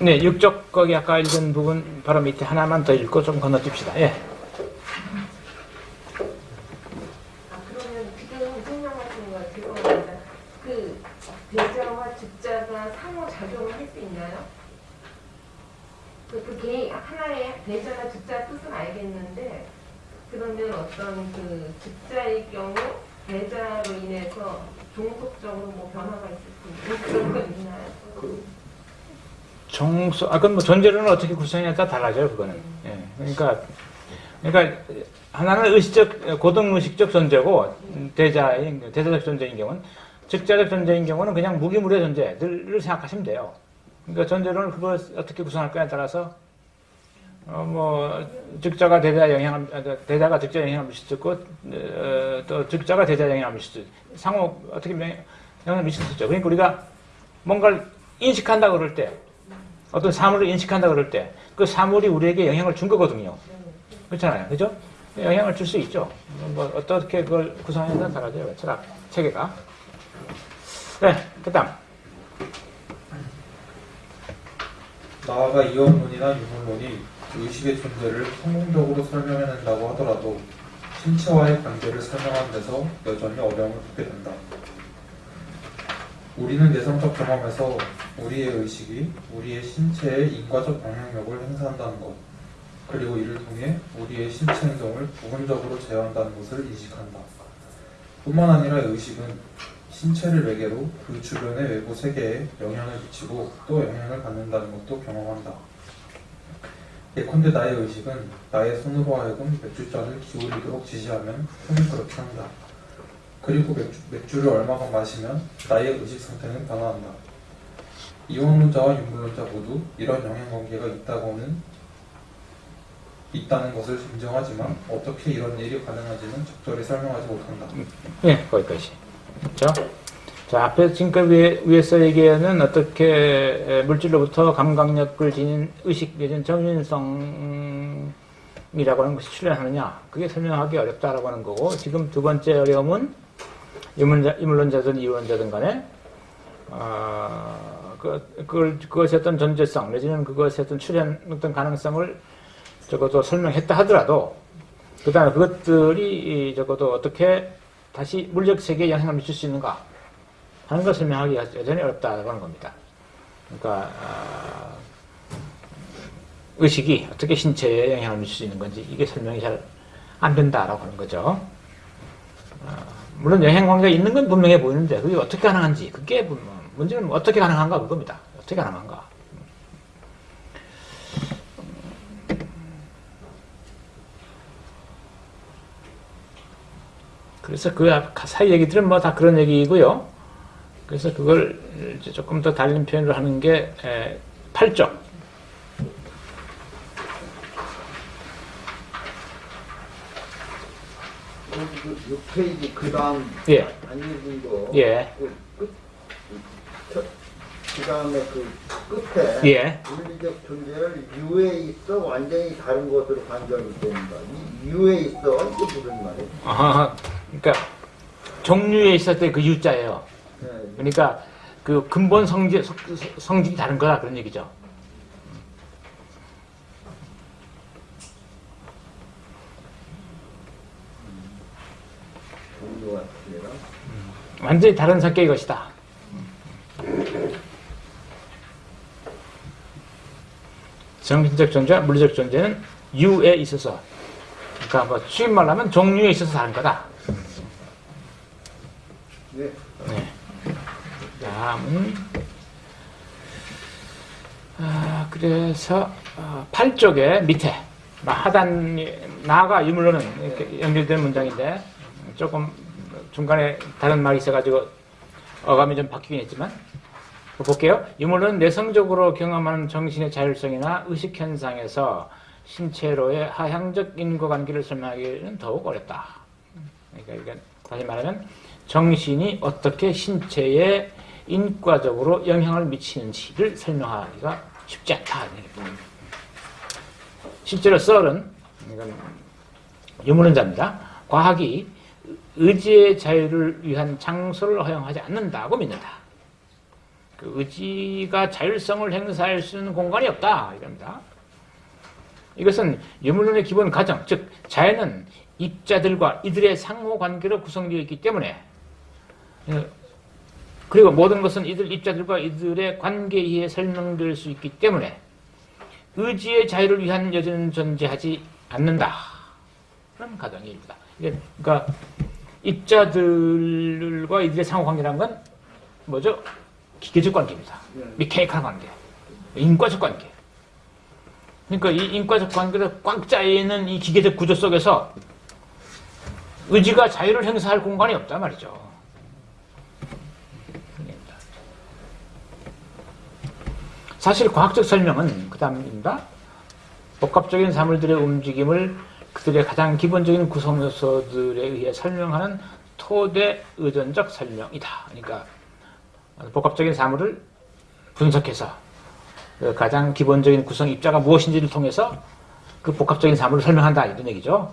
네, 육적 거기 아까 읽은 부분 바로 밑에 하나만 더 읽고 좀 건너뛰읍시다. 예. 아 그러면 지금 설명하시는 거 죄송합니다. 그 대자와 즉자가 상호작용을 할 수 있나요? 그, 그게 하나의 대자나 즉자 뜻은 알겠는데 그러면 어떤 그 즉자의 경우 대자로 인해서 종속적으로 뭐 변화가 있을 수 있는 그런 거 있나요? 정수, 아, 그건 뭐 존재론은 어떻게 구성해야 따라 달라져요, 그거는. 예. 그러니까, 그러니까, 하나는 의식적, 고등의식적 존재고, 대자인, 대자적 존재인 경우는, 즉자적 존재인 경우는 그냥 무기물의 존재를 생각하시면 돼요. 그러니까 존재론을 그걸 어떻게 구성할 거냐에 따라서, 어, 뭐, 즉자가 대자 영향을, 아, 대자가 즉자 영향을 미칠 수 있고, 어, 또 즉자가 대자 영향을 미칠 수 있고, 상호, 어떻게 영향을 미칠 수 있죠. 그러니까 우리가 뭔가를 인식한다 그럴 때, 어떤 사물을 인식한다 그럴 때 그 사물이 우리에게 영향을 준 거거든요. 그렇잖아요. 그죠? 영향을 줄 수 있죠. 뭐 어떻게 그걸 구성하느냐에 달라져요. 철학 체계가. 네, 그다음. 나아가 이원론이나 유물론이 의식의 존재를 성공적으로 설명해낸다고 하더라도 신체와의 관계를 설명하는 데서 여전히 어려움을 겪게 된다. 우리는 내성적 경험에서 우리의 의식이 우리의 신체에 인과적 영향력을 행사한다는 것, 그리고 이를 통해 우리의 신체 행동을 부분적으로 제어한다는 것을 인식한다. 뿐만 아니라 의식은 신체를 매개로 그 주변의 외부 세계에 영향을 미치고 또 영향을 받는다는 것도 경험한다. 예컨대 나의 의식은 나의 손으로 하여금 맥주잔을 기울이도록 지시하면 손이 그렇게 한다. 그리고 맥주, 맥주를 얼마만 마시면 나의 의식 상태는 변화한다. 이원론자와 유물론자 모두 이런 영향관계가 있다고는 있다는 것을 인정하지만 어떻게 이런 일이 가능한지는 적절히 설명하지 못한다. 예, 거기까지. 그렇죠? 자, 앞에 지금까지 위에, 위에서 얘기하는 어떻게 물질로부터 감각력을 지닌 의식 내진 정신성이라고 하는 것이 출현하느냐. 그게 설명하기 어렵다라고 하는 거고, 지금 두 번째 어려움은 이문자, 이물론자든 이론자든 간에, 어, 그, 그걸, 그것의 어떤 존재성, 내지는 그것의 어떤 출현, 어떤 가능성을 적어도 설명했다 하더라도, 그 다음에 그것들이 적어도 어떻게 다시 물적 세계에 영향을 미칠 수 있는가 하는 것을 설명하기가 여전히 어렵다고 하는 겁니다. 그러니까 아, 의식이 어떻게 신체에 영향을 미칠 수 있는 건지 이게 설명이 잘 안 된다라고 하는 거죠. 아, 물론 영향 관계가 있는 건 분명해 보이는데 그게 어떻게 가능한지 그게 문- 문제는 어떻게 가능한가 그겁니다. 어떻게 가능한가. 그래서 그 앞- 사이 얘기들은 뭐 다 그런 얘기이고요. 그래서 그걸 조금 더 달린 표현을 하는 게 8쪽. 그 6페이지 그 다음 예, 안 읽은 거. 예, 그 끝, 그 다음에 그 끝에 예. 물리적 존재를 유에 있어 완전히 다른 것으로 관점이 된다. 이 유에 있어 이게 무슨 말이에요? 아하, 그러니까 종류에 있을 때 그 유자예요. 네. 그러니까 그 근본 성질, 성- 성질이 다른 거다 그런 얘기죠. 종류가 틀리다. 완전히 다른 성격의 것이다. 정신적 존재와 물리적 존재는 유에 있어서 그러니까 뭐 쉬운 말로 하면 종류에 있어서 다른 거다. 네. 네. 다음은 아, 그래서 어, 8쪽에 밑에 나- 하단 나가 유물로는 연결된 문장인데 조금 중간에 다른 말이 있어가지고 어감이 좀 바뀌긴 했지만 볼게요. 유물은 내성적으로 경험하는 정신의 자율성이나 의식 현상에서 신체로의 하향적 인과관계를 설명하기는 더욱 어렵다. 그러니까 다시 말하면 정신이 어떻게 신체에 인과적으로 영향을 미치는지를 설명하기가 쉽지 않다. 실제로 썰은 유물론자입니다. 과학이 의지의 자유를 위한 장소를 허용하지 않는다고 믿는다. 그 의지가 자율성을 행사할 수 있는 공간이 없다 이럽니다. 이것은 유물론의 기본 가정, 즉 자연은 입자들과 이들의 상호 관계로 구성되어 있기 때문에 예, 그리고 모든 것은 이들 입자들과 이들의 관계에 의해 설명될 수 있기 때문에 의지의 자유를 위한 여지는 존재하지 않는다. 그런 가정입니다. 그러니까 입자들과 이들의 상호 관계라는 건 뭐죠? 기계적 관계입니다. 미케이컬 관계, 인과적 관계. 그러니까 이 인과적 관계를 꽉 짜여 있는 이 기계적 구조 속에서 의지가 자유를 행사할 공간이 없단 말이죠. 사실 과학적 설명은 그 다음입니다. 복합적인 사물들의 움직임을 그들의 가장 기본적인 구성 요소들에 의해 설명하는 토대 의존적 설명이다. 그러니까 복합적인 사물을 분석해서 그 가장 기본적인 구성 입자가 무엇인지를 통해서 그 복합적인 사물을 설명한다 이런 얘기죠.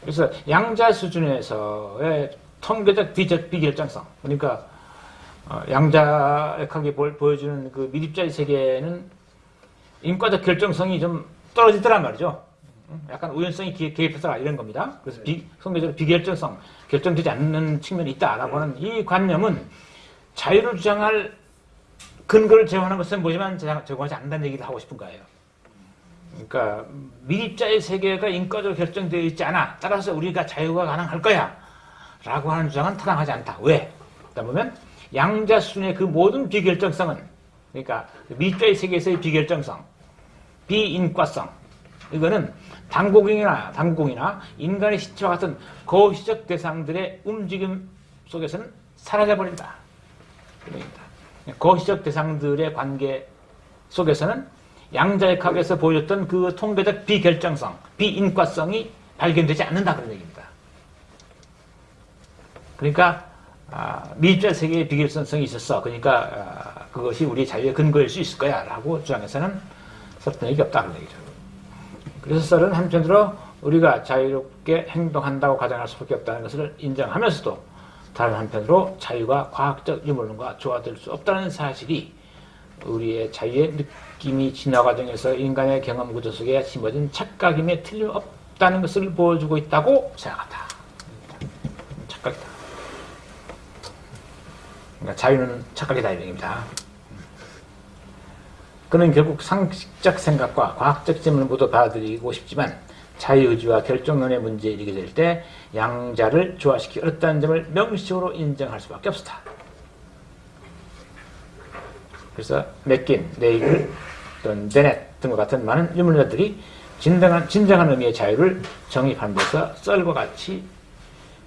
그래서 양자 수준에서의 통계적 비결정성 그러니까 어, 양자역학이 보- 보여주는 그 미립자의 세계는 인과적 결정성이 좀 떨어지더란 말이죠. 음, 약간 우연성이 기- 개입해서 이런 겁니다. 그래서 비, 성계적으로 비결정성, 결정되지 않는 측면이 있다라고 하는 이 관념은 자유를 주장할 근거를 제공하는 것은 뭐지만 제공하지 않는다는 얘기를 하고 싶은 거예요. 그러니까 미립자의 세계가 인과적으로 결정되어 있지 않아. 따라서 우리가 자유가 가능할 거야. 라고 하는 주장은 타당하지 않다. 왜? 그러다 보면 양자 수준의 그 모든 비결정성은 그러니까 미립자의 세계에서의 비결정성, 비인과성 이거는 당공이나 당공이나 인간의 시체와 같은 거시적 대상들의 움직임 속에서는 사라져버린다. 거시적 대상들의 관계 속에서는 양자역학에서 보여줬던 그 통계적 비결정성, 비인과성이 발견되지 않는다 그런 얘기입니다. 그러니까 아, 미입자 세계의 비결성성이 있었어. 그러니까 아, 그것이 우리 자유의 근거일 수 있을 거야 라고 주장해서는 설득력이 없다 그런 얘기죠. 그래서 썰은 한편으로 우리가 자유롭게 행동한다고 가정할 수밖에 없다는 것을 인정하면서도 다른 한편으로 자유가 과학적 유물론과 조화될 수 없다는 사실이 우리의 자유의 느낌이 진화 과정에서 인간의 경험 구조 속에 심어진 착각임에 틀림없다는 것을 보여주고 있다고 생각한다. 착각이다. 그러니까 자유는 착각이다 이 얘기입니다. 그는 결국 상식적 생각과 과학적 질문을 모두 받아들이고 싶지만 자유의지와 결정론의 문제에 이르게 될 때 양자를 조화시키기 어렵다는 점을 명시적으로 인정할 수밖에 없었다. 그래서 맥긴, 네이글, 또는 데넷 등과 같은 많은 유물자들이 진정한, 진정한 의미의 자유를 정립하는 데서 썰과 같이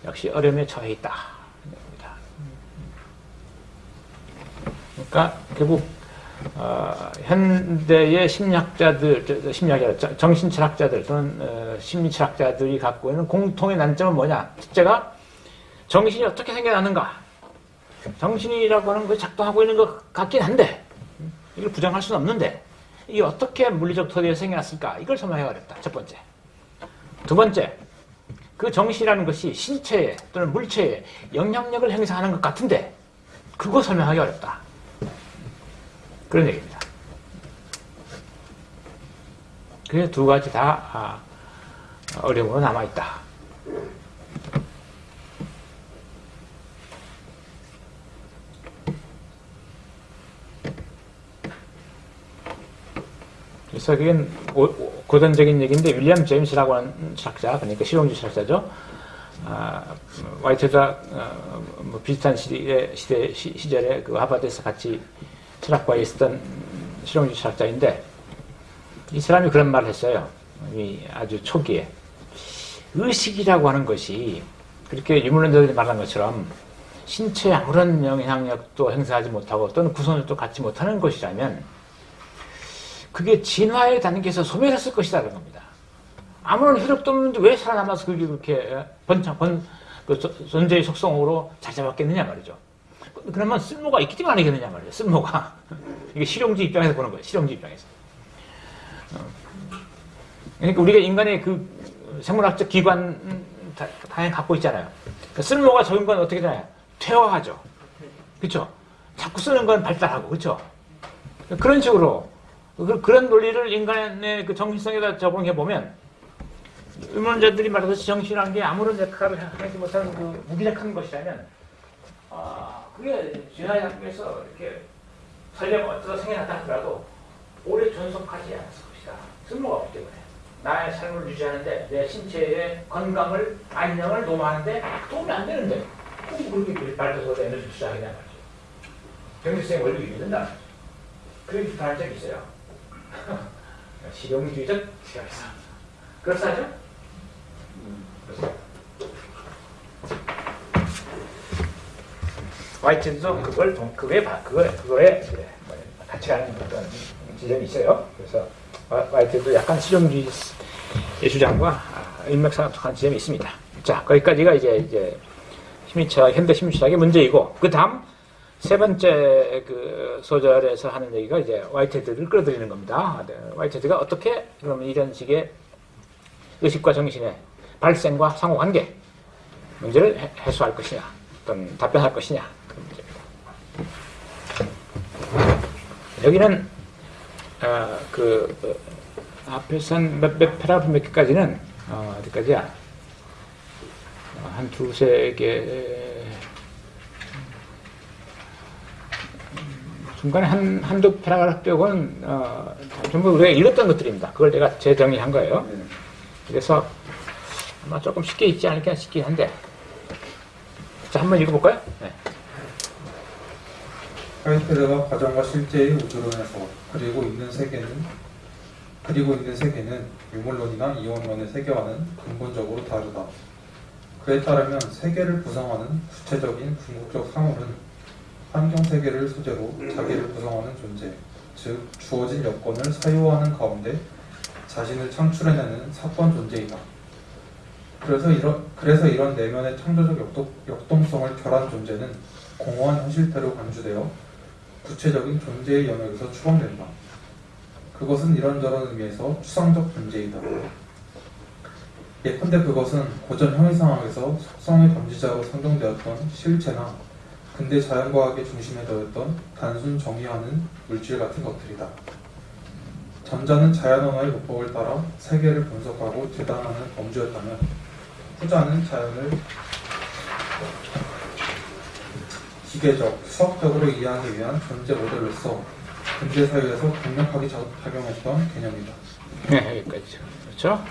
역시 어려움에 처해 있다. 그러니까 결국 어, 현대의 심리학자들, 심리학자, 저- 정신철학자들 또는 어, 심리철학자들이 갖고 있는 공통의 난점은 뭐냐? 첫째가 정신이 어떻게 생겨나는가? 정신이라고 하는 것이 작동하고 있는 것 같긴 한데 이걸 부정할 수는 없는데 이게 어떻게 물리적 토대에 생겨났을까? 이걸 설명하기 어렵다. 첫 번째. 두 번째, 그 정신이라는 것이 신체에 또는 물체에 영향력을 행사하는 것 같은데 그거 설명하기 어렵다. 그런 얘기입니다. 그래서 두 가지 다 아, 어려움으로 남아있다. 그래서 그게 고전적인 얘기인데 윌리엄 제임스라고 하는 철학자, 그러니까 실용주의 철학자죠. 아, 와이트가 어, 뭐 비슷한 시대, 시대 시, 시절에 그 하버드에서 같이 철학과에 있었던 실용주의 철학자인데 이 사람이 그런 말을 했어요. 이 아주 초기에 의식이라고 하는 것이 그렇게 유물론자들이 말한 것처럼 신체에 아무런 영향력도 행사하지 못하고 또는 구성력도 갖지 못하는 것이라면 그게 진화의 단계에서 소멸했을 것이다 그런 겁니다. 아무런 효력도 없는데 왜 살아남아서 그게 그렇게 번창 번, 그 조- 존재의 속성으로 자자받겠느냐 말이죠. 그러면 쓸모가 있기 때문에 아니겠느냐 말이에요. 쓸모가 이게 실용주의 입장에서 보는 거예요. 실용주의 입장에서. 어. 그러니까 우리가 인간의 그 생물학적 기관 음, 다, 당연히 갖고 있잖아요. 그 쓸모가 적은 건 어떻게 되나요? 퇴화하죠. 그렇죠? 자꾸 쓰는 건 발달하고 그렇죠? 그런 식으로 그- 그런 논리를 인간의 그 정신성에다 적용해 보면 의문자들이 말해서 정신이라는 게 아무런 역할을 하지 못하는 그 무기력한 것이라면 아 그게 진화의 학교에서 이렇게 설령 어쩌다 생겨났다 하더라도 오래 존속하지 않았을 것이다. 쓸모가 없기 때문에 나의 삶을 유지하는데 내 신체의 건강을 안녕을 도모하는데 도움이 안 되는데 꼭 그렇게 발전해서 에너지 투자하냐 말이죠. 경제성의 원리가 있는다. 말이죠. 그렇게 비판한 적이 있어요. 실용주의적 시각에서. 그렇사죠? 그렇습니다. 화이트도 그걸 동, 그거에 봐, 그거 그거에 뭐 같이 가는 어떤 지점이 있어요. 그래서 화- 화이트도 약간 실용주의 주장과 아, 일맥상통한 지점이 있습니다. 자, 거기까지가 이제 이제 심리차 현대 심리학의 문제이고 그 다음 세 번째 그 소절에서 하는 얘기가 이제 화이트헤드를 끌어들이는 겁니다. 네, 화이트헤드가 어떻게 그러면 이런 식의 의식과 정신의 발생과 상호관계 문제를 해- 해소할 것이냐, 어떤 답변할 것이냐. 여기는 어, 그, 그 앞에서 한몇 몇 패라그라프 몇 개까지는 어, 어디까지야? 어, 한 두세 개 중간에 한, 한두 패라그라프 빼고는 어, 전부 우리가 읽었던 것들입니다. 그걸 내가 재정리한 거예요. 그래서 아마 조금 쉽게 읽지 않을까 싶긴 한데 자 한번 읽어볼까요? 네. 화이트드가 과정과 실제의 우주론에서 그리고 있는 세계는 그리고 있는 세계는 유물론이나 이원론의 세계와는 근본적으로 다르다. 그에 따르면 세계를 구성하는 구체적인 궁극적 상호는 환경 세계를 소재로 자기를 구성하는 존재, 즉 주어진 여건을 사유하는 가운데 자신을 창출해내는 사건 존재이다. 그래서 이런 그래서 이런 내면의 창조적 역동, 역동성을 결한 존재는 공허한 현실태로 간주되어 구체적인 존재의 영역에서 추방된다. 그것은 이런저런 의미에서 추상적 존재이다. 예컨대 그것은 고전 형이상학에서 속성의 범지자로 선정되었던 실체나 근대 자연과학의 중심에 더했던 단순 정의하는 물질 같은 것들이다. 전자는 자연 언어의 문법을 따라 세계를 분석하고 재단하는 범주였다면 후자는 자연을 기계적, 수학적으로 이해하기 위한 존재 모델로서 근대 사회에서 강력하게 자- 작용했던 개념이다. 네, 여기까지. 그렇죠?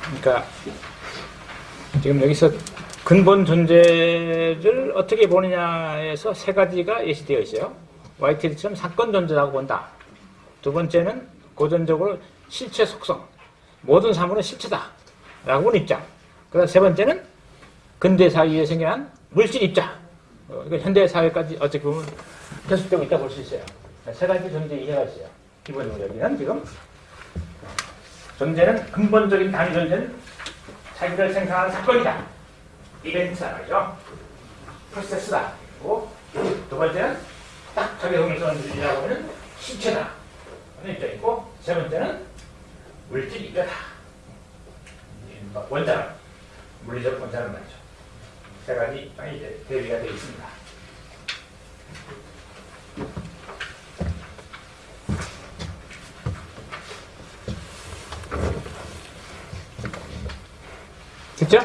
그러니까 지금 여기서 근본 존재를 어떻게 보느냐에서 세 가지가 예시되어 있어요. YTD처럼 사건 존재라고 본다. 두 번째는 고전적으로 실체 속성. 모든 사물은 실체다. 라고 보는 입장. 그 다음 세 번째는 근대 사회에 생겨난 물질 입장. 어, 이거 현대 사회까지 어떻게 보면 계속되고 있다 볼 수 있어요. 세 가지 존재 이해가 있어요. 기본적으로 지금 존재는 근본적인 단위 존재는 자기를 생산하는 사건이다. 이벤트다 말이죠. 프로세스다. 그리고 두 번째는 딱 적용성이라고 하는 실체다. 하는 입장이고 세 번째는 물질 입자다. 원자는 물리적 원자는 말이죠. 입장이 이제 대비가 되어 있습니다. 됐죠?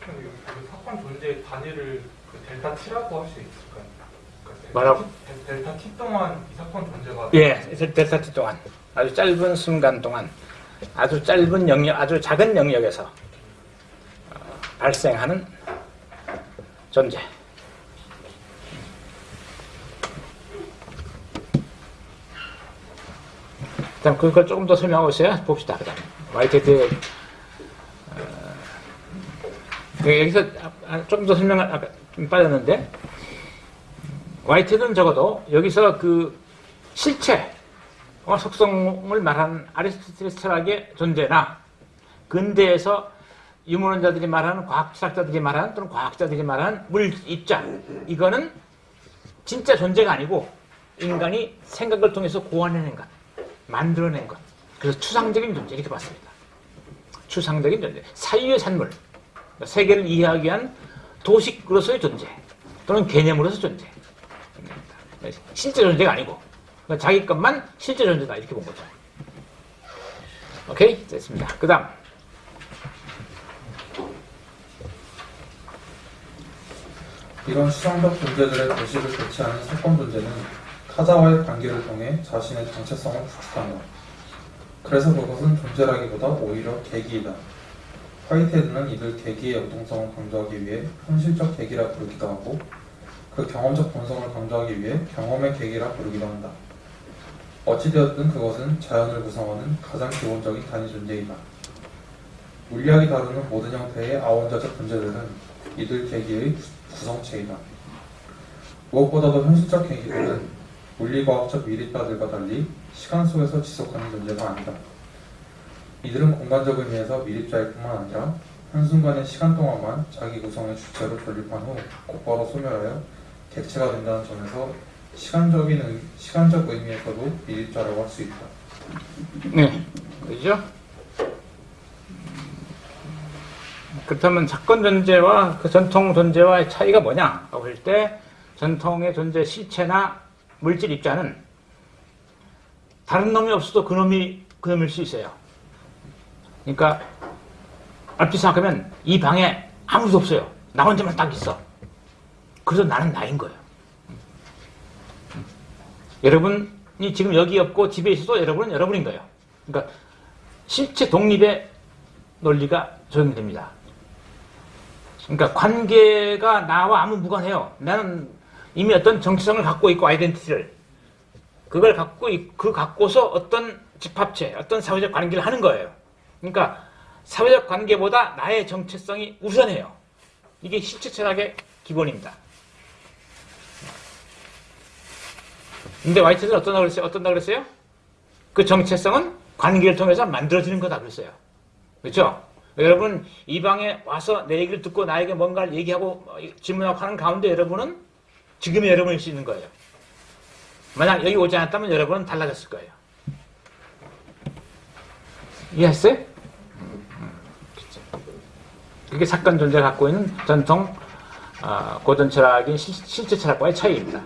그 사건 존재의 단위를 그 델타 T라고 할 수 있을까요? 그러니까 델- 델타 T 동안 이 사건 존재가 예, 델타 T 동안 아주 짧은 순간 동안 아주 짧은 영역, 아주 작은 영역에서 어, 발생하는 존재. 일단 그걸 조금 더 설명하고 있어요. 봅시다. 그다음 와이테드 어, 여기서 아, 아, 조금 더 설명 아까 좀 빠졌는데 와이트는 적어도 여기서 그 실체, 어, 속성을 말하는 아리스토텔레스 철학의 존재나 근대에서 유물론자들이 말하는 과학철학자들이 말하는 또는 과학자들이 말하는 물 입장 이거는 진짜 존재가 아니고 인간이 생각을 통해서 고안해낸 것, 만들어낸 것. 그래서 추상적인 존재 이렇게 봤습니다. 추상적인 존재, 사유의 산물, 세계를 이해하기 위한 도식으로서의 존재 또는 개념으로서 존재. 실제 존재가 아니고 그러니까 자기 것만 실제 존재다 이렇게 본 거죠. 오케이 됐습니다. 그 다음 이런 추상적 존재들의 도식을 대체하는 사건 존재는 타자와의 관계를 통해 자신의 정체성을 구축한다. 그래서 그것은 존재라기보다 오히려 계기이다. 화이트헤드는 이들 계기의 역동성을 강조하기 위해 현실적 계기라 부르기도 하고 그 경험적 본성을 강조하기 위해 경험의 계기라 부르기도 한다. 어찌되었든 그것은 자연을 구성하는 가장 기본적인 단위 존재이다. 물리학이 다루는 모든 형태의 아원자적 존재들은 이들 계기의 구- 구성체이다. 무엇보다도 현실적 계기들은 물리과학적 미립자들과 달리 시간 속에서 지속하는 존재가 아니다. 이들은 공간적 의미에서 미립자일 뿐만 아니라 한순간의 시간 동안만 자기 구성의 주체로 존립한 후 곧바로 소멸하여 객체가 된다는 점에서 시간적인 의, 시간적 의미에서도 미립자라고 할 수 있다. 네 그죠? 그렇다면 사건 존재와 그 전통 존재와의 차이가 뭐냐? 라고 할 때 전통의 존재 실체나 물질 입자는 다른 놈이 없어도 그 놈이 그 놈일 수 있어요. 그러니까 얼핏 생각하면 이 방에 아무도 없어요. 나 혼자만 딱 있어. 그래서 나는 나인 거예요. 여러분이 지금 여기 없고 집에 있어도 여러분은 여러분인 거예요. 그러니까 실체 독립의 논리가 적용됩니다. 그러니까 관계가 나와 아무 무관해요. 나는 이미 어떤 정체성을 갖고 있고 아이덴티티를 그걸 갖고 있- 그 갖고서 어떤 집합체, 어떤 사회적 관계를 하는 거예요. 그러니까 사회적 관계보다 나의 정체성이 우선해요. 이게 실체 철학의 기본입니다. 근데 와이트는 어떤다 그랬어요? 어떤다 그랬어요? 그 정체성은 관계를 통해서 만들어지는 거다 그랬어요. 그렇죠? 여러분 이 방에 와서 내 얘기를 듣고 나에게 뭔가를 얘기하고 어, 질문하고 하는 가운데 여러분은 지금의 여러분일 수 있는 거예요. 만약 여기 오지 않았다면 여러분은 달라졌을 거예요. 이해했어요? 그게 사건 존재가 갖고 있는 전통 아, 고전 철학인 실, 실제 철학과의 차이입니다.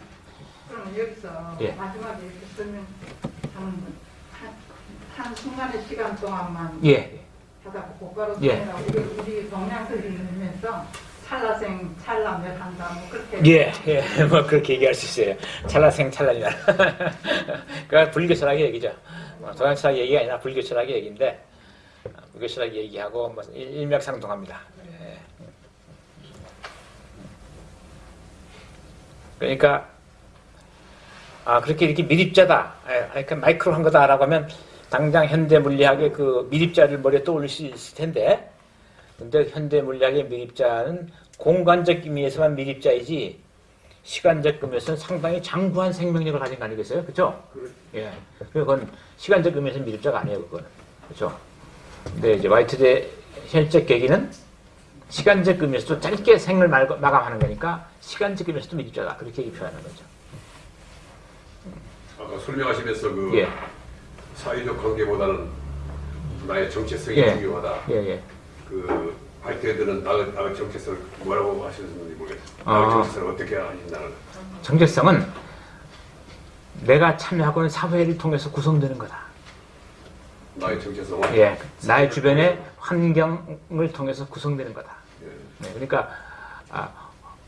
그럼 여기서 예. 마지막에 이렇게 설명하는 한, 한 순간의 시간 동안만 예, 하다가 곧바로 예. 우리, 우리 동양들을 읽으면서 찰나생 찰나멸 한다 뭐 그렇게 예, 예, 뭐 그렇게 얘기할 수 있어요. 찰나생 찰나이나. 그러니까 불교 철학의 얘기죠. 뭐 동양 철학 얘기가 아니라 불교 철학의 얘기인데 아, 불교 철학 얘기하고 뭐 일- 일맥상통합니다. 예. 그러니까 아 그렇게 이렇게 미립자다, 예, 그러니까 마이크로 한 거다라고 하면 당장 현대 물리학의 그 미립자를 머리에 떠올릴 수 있을 텐데, 근데 현대 물리학의 미립자는 공간적 의미에서만 미립자이지 시간적 의미에서는 상당히 장구한 생명력을 가진 거 아니겠어요? 그렇죠? 예. 그건 시간적 의미에서 미립자가 아니에요, 그거는. 그렇죠? 근데 이제 화이트의 현적 계기는 시간적 의미에서도 짧게 생을 말- 마감하는 거니까 시간적 의미에서도 미립자다. 그렇게 표현하는 거죠. 아까 설명하시면서 그 예. 사회적 관계보다는 나의 정체성이 예. 중요하다. 예, 예. 그 화이트헤드는 나의, 나의 정체성을 뭐라고 하시는지 모르겠어요. 아. 나의 정체성을 어떻게 아신다는 정체성은 내가 참여하고 있는 사회를 통해서 구성되는 거다. 나의 정체성은 예. 나의 주변의 환경을 통해서 구성되는 거다. 예. 네, 그러니까 아,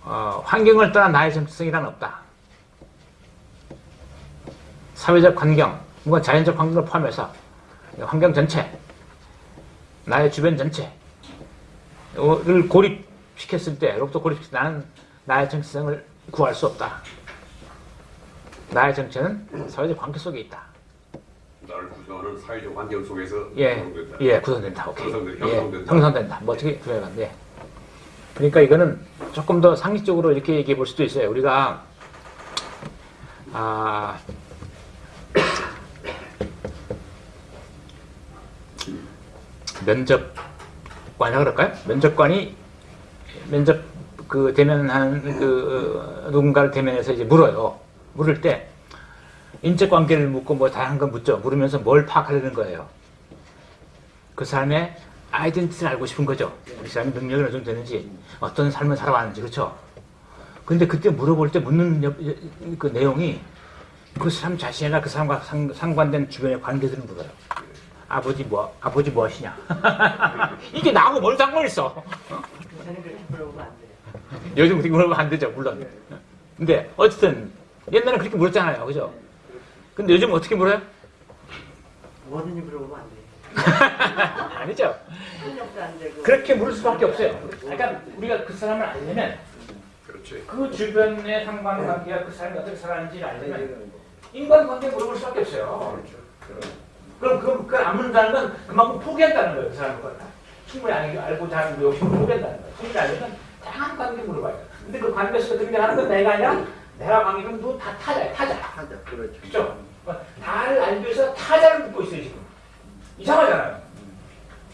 어, 환경을 떠난 나의 정체성이란 없다. 사회적 환경, 뭔가 자연적 환경을 포함해서 환경 전체, 나의 주변 전체를 고립시켰을 때, 로부터 고립시켰을 때 나는 나의 정체성을 구할 수 없다. 나의 정체는 사회적 관계 속에 있다. 나를 구성하는 사회적 환경 속에서 예, 구성된다. 예, 구성된다. 오케이. 형성된- 예, 형성된다. 형성된다. 뭐 어떻게 표현한데. 그러니까 이거는 조금 더 상식적으로 이렇게 얘기해 볼 수도 있어요. 우리가 아 면접관이라 그럴까요? 면접관이 면접 그 대면하는 그 어, 누군가를 대면해서 이제 물어요. 물을 때 인적 관계를 묻고 뭐 다양한 걸 묻죠. 물으면서 뭘 파악하려는 거예요. 그 사람의 아이덴티티를 알고 싶은 거죠. 이 사람이 능력이 어느 정도 되는지, 어떤 삶을 살아왔는지, 그렇죠? 근데 그때 물어볼 때 묻는 그 내용이 그 사람 자신이나 그 사람과 상, 상관된 주변의 관계들을 물어요. 아버지 뭐 아버지 뭐 하시냐? 이게 나하고 뭘 상관 있어? 안 돼요. 요즘 그렇게 물어보면 안 되죠, 물론. 근데 어쨌든 옛날에 그렇게 물었잖아요, 그죠? 근데 요즘 어떻게 물어요? 뭐든지 물어보면 안 돼요. 아니죠. 그렇게 물을 수밖에 없어요. 그러니까 우리가 그 사람을 알려면 그렇지. 그 주변의 상관관계가 그 사람이 어떻게 살아가는지를 알려면 인간관계 물어볼 수밖에 없어요. 그럼 그럼 그안 묻는다는 건 그만큼 포기한다는 거예요. 그 사람을 갖다. 충분히 알- 알고자 하는 그 욕심을 포기한다는 거예요. 충분히 알려면 다양한 관계 물어봐요. 근데 그 관계 속에 등장하는 건 내가 아니라 내가 관계는 누다 타자야, 타자. 하자 그렇죠. 그죠? 나를 알기 위해서 타자를 묻고 있어요, 지금. 이상하잖아요.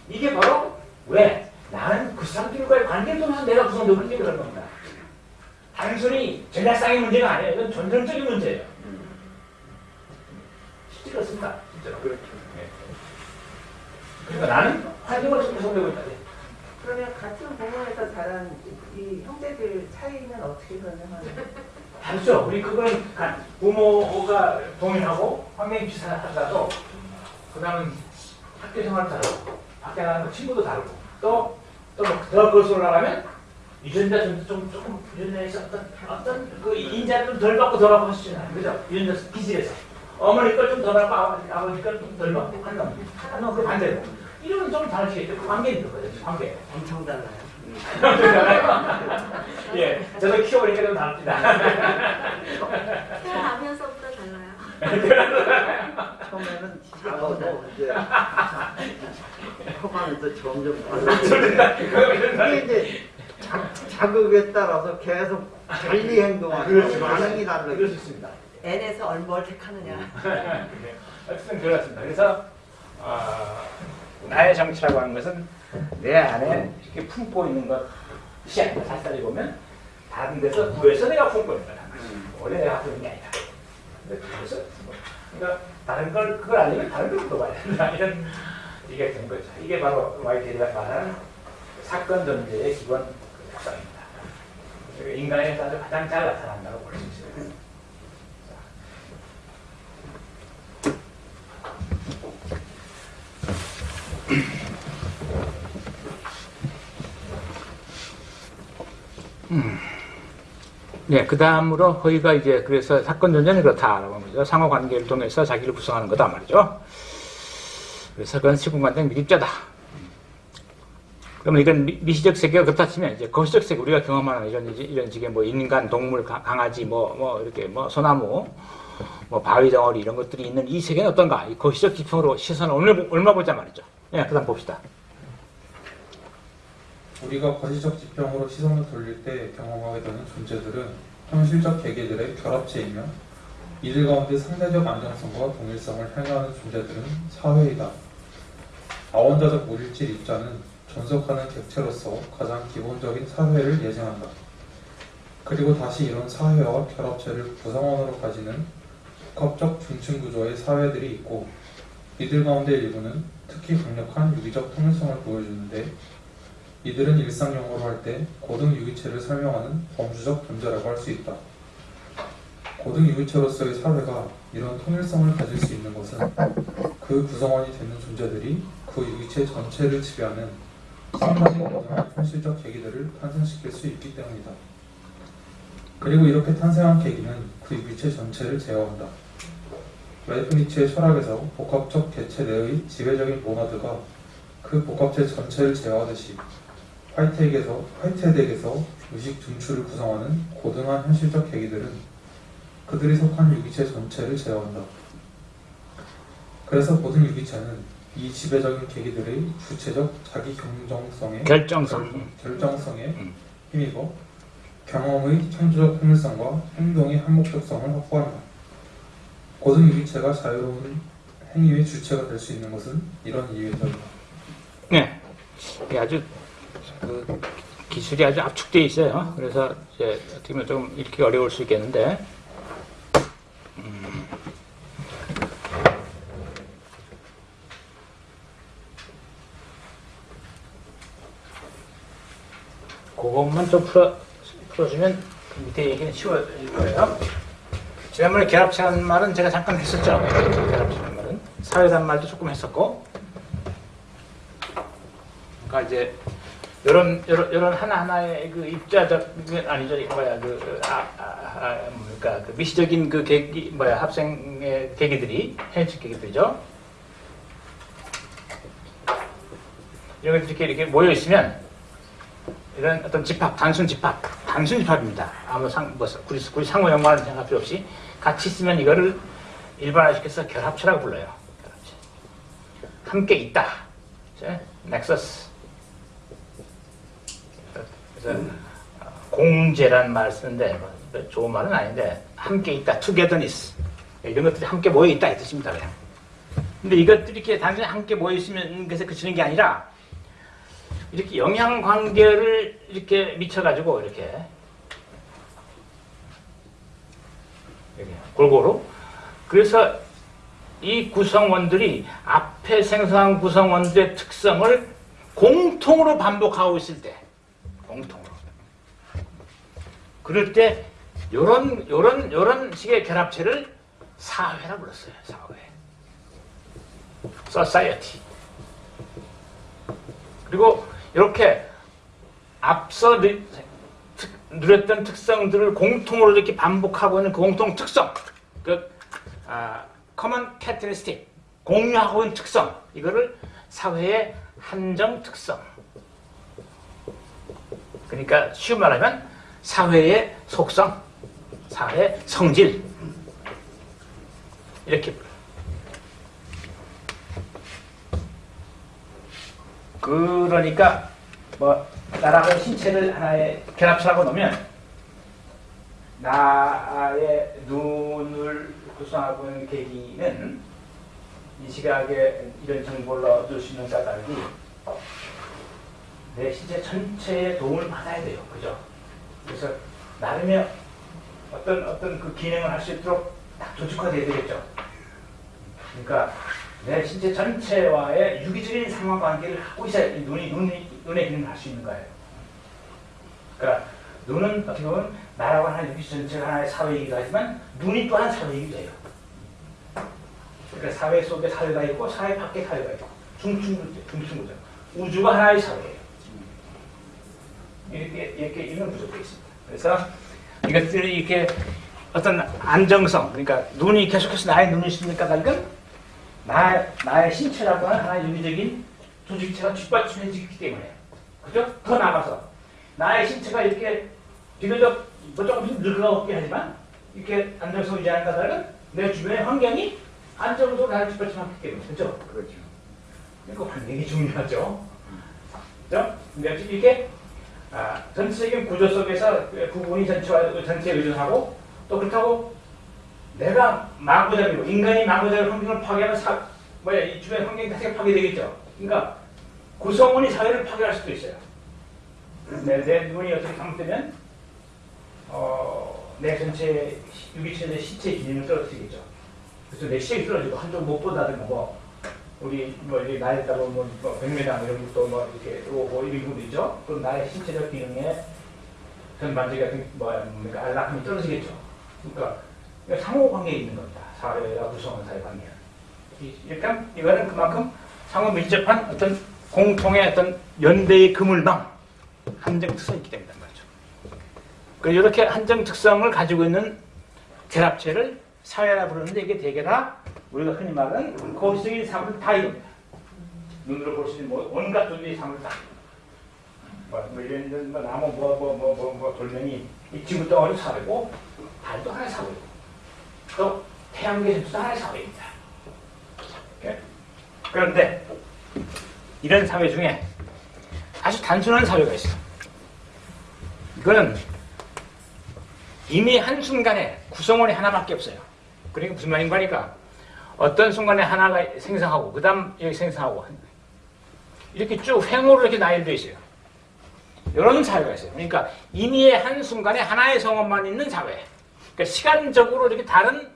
이게 바로 왜? 나는 그 사람들과의 관계를 통해서 내가 구성되고 있기 그런 겁니다. 단순히 전략상의 문제가 아니에요. 이건 전전적인 문제예요. 쉽지 그렇습니다. 진짜로. 그렇죠. 그러니까 나는 환경을 통해서 구성되고 있다. 그러면 같은 부모에서 자란 이 형제들 차이는 어떻게 설명하나요? 다르죠. 우리 간- 부모가 동일하고 환경이 비슷하더라도 그 다음은 학교 생활도 다르고 밖에 나가는 친구도 다르고 또 또더 거슬러 올라가면 유전자 좀, 좀 조금 유전자에서 어떤 어떤 그 인자를 좀 덜 받고 덜 받고 하시잖아요. 그죠? 유전자 기질에서 어머니 걸좀덜 받고 아버지, 아버지 걸좀덜 받고 한 놈. 한 놈, 그 반대로. 이러면 좀 다르시겠죠. 그 관계 있는 거죠. 관계. 엄청 달라요. 예, 저도 키워보니까 좀 다릅니다. 태어나면서부터 달라요. 처음에는 작아도 이제 커가면서 점점 이제 자, 자극에 따라서 계속 달리 행동하고 반응이 그럴 달라지고 수 있습니다. N에서 얼뭘 택하느냐. 네. 어쨌든 그렇습니다. 그래서 어, 나의 정치라고 하는 것은 내 안에 이렇게 품고 있는 것이 아니라 살살이 보면 다른 데서 구해서 내가 품고 있는 거다. 원래 내가 있는 게 아니다. 그래서 뭐, 그러니까 다른 걸 그걸 알려면 다른 걸 물어봐야 된다. 이런 이게 된 거죠. 이게 바로 와이테리가 말하는 사건 전제의 기본 특성입니다. 인간에서 아주 가장 잘 나타난다고 볼 수 있어요. 네, 그 다음으로 허위가 이제 그래서 사건 전제는 그렇다라고 거죠. 상호 관계를 통해서 자기를 구성하는 거다 말이죠. 그래서 그건 시공간된 미립자다. 그러면 이건 미, 미시적 세계가 그렇다 치면 이제 거시적 세계 우리가 경험하는 이런 이런 식의 뭐 인간, 동물, 가- 강아지 뭐뭐 이렇게 뭐 소나무, 뭐 바위 덩어리 이런 것들이 있는 이 세계는 어떤가? 이 거시적 지평으로 시선을 얼마 보자 말이죠. 예, 그다음 봅시다. 우리가 거시적 지평으로 시선을 돌릴 때 경험하게 되는 존재들은 현실적 계계들의 결합체이며 이들 가운데 상대적 안정성과 동일성을 행하는 존재들은 사회이다. 아원자적 물질 입자는 존속하는 객체로서 가장 기본적인 사회를 예증한다. 그리고 다시 이런 사회와 결합체를 구성원으로 가지는 복합적 중층 구조의 사회들이 있고 이들 가운데 일부는 특히 강력한 유기적 통일성을 보여주는데 이들은 일상 용어로 할 때 고등 유기체를 설명하는 범주적 존재라고 할 수 있다. 고등 유기체로서의 사회가 이런 통일성을 가질 수 있는 것은 그 구성원이 되는 존재들이 그 유기체 전체를 지배하는 상당히 고등한 현실적 계기들을 탄생시킬 수 있기 때문이다. 그리고 이렇게 탄생한 계기는 그 유기체 전체를 제어한다. 레이프니츠의 철학에서 복합적 개체 내의 지배적인 모나드가 그 복합체 전체를 제어하듯이 화이트에게서, 화이트헤드에게서 의식 중추를 구성하는 고등한 현실적 계기들은 그들이 속한 유기체 전체를 제어한다. 그래서 모든 유기체는 이 지배적인 계기들의 주체적 자기 경정성에 결정성. 결정성에 음. 힘입어 경험의 창조적 통일성과 행동의 한목적성을 확보한다. 고등 유기체가 자유로운 행위의 주체가 될 수 있는 것은 이런 이유에서다. 네. 아주 그 기술이 아주 압축되어 있어요. 그래서 이제 어떻게 보면 좀 읽기 어려울 수 있겠는데. 음. 그것만 좀 풀어, 풀어주면 밑에 얘기는 쉬워질 거예요. 지난번에 결합체라는 말은 제가 잠깐 했었죠. 결합체라는 말은 사회라는 말도 조금 했었고, 그러니까 이제 이런 이런 이런 하나 하나의 그 입자적 그 아니죠 뭐야 그 아, 아, 아, 뭡니까 그 미시적인 그 계기 뭐야 합생의 계기들이 현실 계기들이죠. 이런 것들이 이렇게 이렇게 모여 있으면 이런 어떤 집합, 단순 집합, 단순 집합입니다. 아무 상, 뭐, 굳이, 굳이 상호 연관을 생각할 필요 없이 같이 있으면 이거를 일반화시켜서 결합체라고 불러요. 결합체. 함께 있다. 넥서스. 그래서 어, 공제라는 말을 쓰는데 뭐, 좋은 말은 아닌데 함께 있다, togetherness 이런 것들이 함께 모여 있다 이 뜻입니다. 그냥. 근데 이것들이 이렇게 단순히 함께 모여 있으면 그래서 그치는 게 아니라 이렇게 영향 관계를 이렇게 미쳐가지고 이렇게 골고루 그래서 이 구성원들이 앞에 생성한 구성원들의 특성을 공통으로 반복하고 있을 때 공통으로. 그럴 때 요런 요런 요런 식의 결합체를 사회라 불렀어요 사회. Society. 그리고 이렇게 앞서 누렸던 특성들을 공통으로 이렇게 반복하고 있는 그 공통 특성, 그 아, common characteristic, 공유하고 있는 특성, 이거를 사회의 한정 특성. 그러니까 쉬운 말하면 사회의 속성, 사회의 성질 이렇게. 그러니까 뭐 나라고 신체를 하나의 결합체라고 놓으면 나의 눈을 구성하고 있는 계기는 이 시각에 이런 정보를 얻을 수 있는 까닭이 내 신체 전체의 도움을 받아야 돼요. 그죠? 그래서 나름의 어떤 어떤 그 기능을 할 수 있도록 딱 조직화돼야 되겠죠. 그러니까 내 신체 전체와의 유기적인 상관관계를 하고 있어야 이 눈이 눈이 눈의 기능을 할 수 있는 거예요. 그러니까 눈은 어떻게 보면 나라고 하는 유기 전체가 하나의 사회이기도 하지만 눈이 또한 사회이기도 해요. 그러니까 사회 속에 사회가 있고 사회 밖에 사회가 있고 중충구죠. 중충구죠. 우주가 하나의 사회예요. 이렇게 이렇게 이런 구조가 있습니다. 그래서 이것들이 이렇게 어떤 안정성, 그러니까 눈이 계속해서 나의 눈이 있으니까 다른 나, 나의 신체라고 하는 하나의 유기적인 조직체가 뒷받침해지기 때문에 그죠? 더 나가서 나의 신체가 이렇게 비교적 뭐 조금씩 늙어가게 하지만 이렇게 안정성 유지하는 까닭은 내 주변의 환경이 안정적으로 나를 뒷받침하기 때문에 그죠? 그렇죠. 이거 굉장히 중요하죠. 그죠? 근데 이렇게 아, 전체적인 구조 속에서 그 부분이 전체와 전체에 의존하고 또 그렇다고 내가 마구잡이로 인간이 마구잡이로 환경을 파괴하면 사, 뭐야 이 주변 환경이 자체가 파괴되겠죠. 그러니까 구성원이 사회를 파괴할 수도 있어요. 내, 내 눈이 어떻게 잘못되면 어, 내 전체 유기체의 신체 기능을 떨어뜨리겠죠. 그래서 내 시력이 떨어지고 한쪽 못 보다든가 뭐 우리 뭐 이게 나이에 따라 뭐 100m 이런 것도 뭐 이렇게 뭐 이런 경우도 있죠. 그럼 나의 신체적 기능에 전반적인 뭡니까 안락함이 떨어지겠죠. 그러니까 상호 관계에 있는 겁니다. 사회와 구성원 사회. 이- 이렇게 이거는 그만큼 상호 밀접한 어떤 공통의 어떤 연대의 그물망 한정 특성이 있기 때문에 말이죠. 그 이렇게 한정 특성을 가지고 있는 결합체를 사회라 부르는데 이게 대개 다 우리가 흔히 말하는 거시적인 사물을 다 이룹니다. 눈으로 볼 수 있는 뭐 온갖 존재의 사물을 다. 뭐, 뭐 이런 뭐 나무 뭐 뭐 뭐 뭐뭐 돌멩이 이 지구 덩어리 사회고 달도 하나의 사회고 또 태양계도 하나의 사회입니다. 이렇게. 그런데 이런 사회 중에 아주 단순한 사회가 있어. 이거는 이미 한 순간에 구성원이 하나밖에 없어요. 그러니까 무슨 말인가 하니까 어떤 순간에 하나가 생성하고 그 다음 여기 생성하고 이렇게 쭉 횡으로 이렇게 나열되어 있어요. 이런 사회가 있어요. 그러니까 이미의 한 순간에 하나의 성원만 있는 사회. 그러니까 시간적으로 이렇게 다른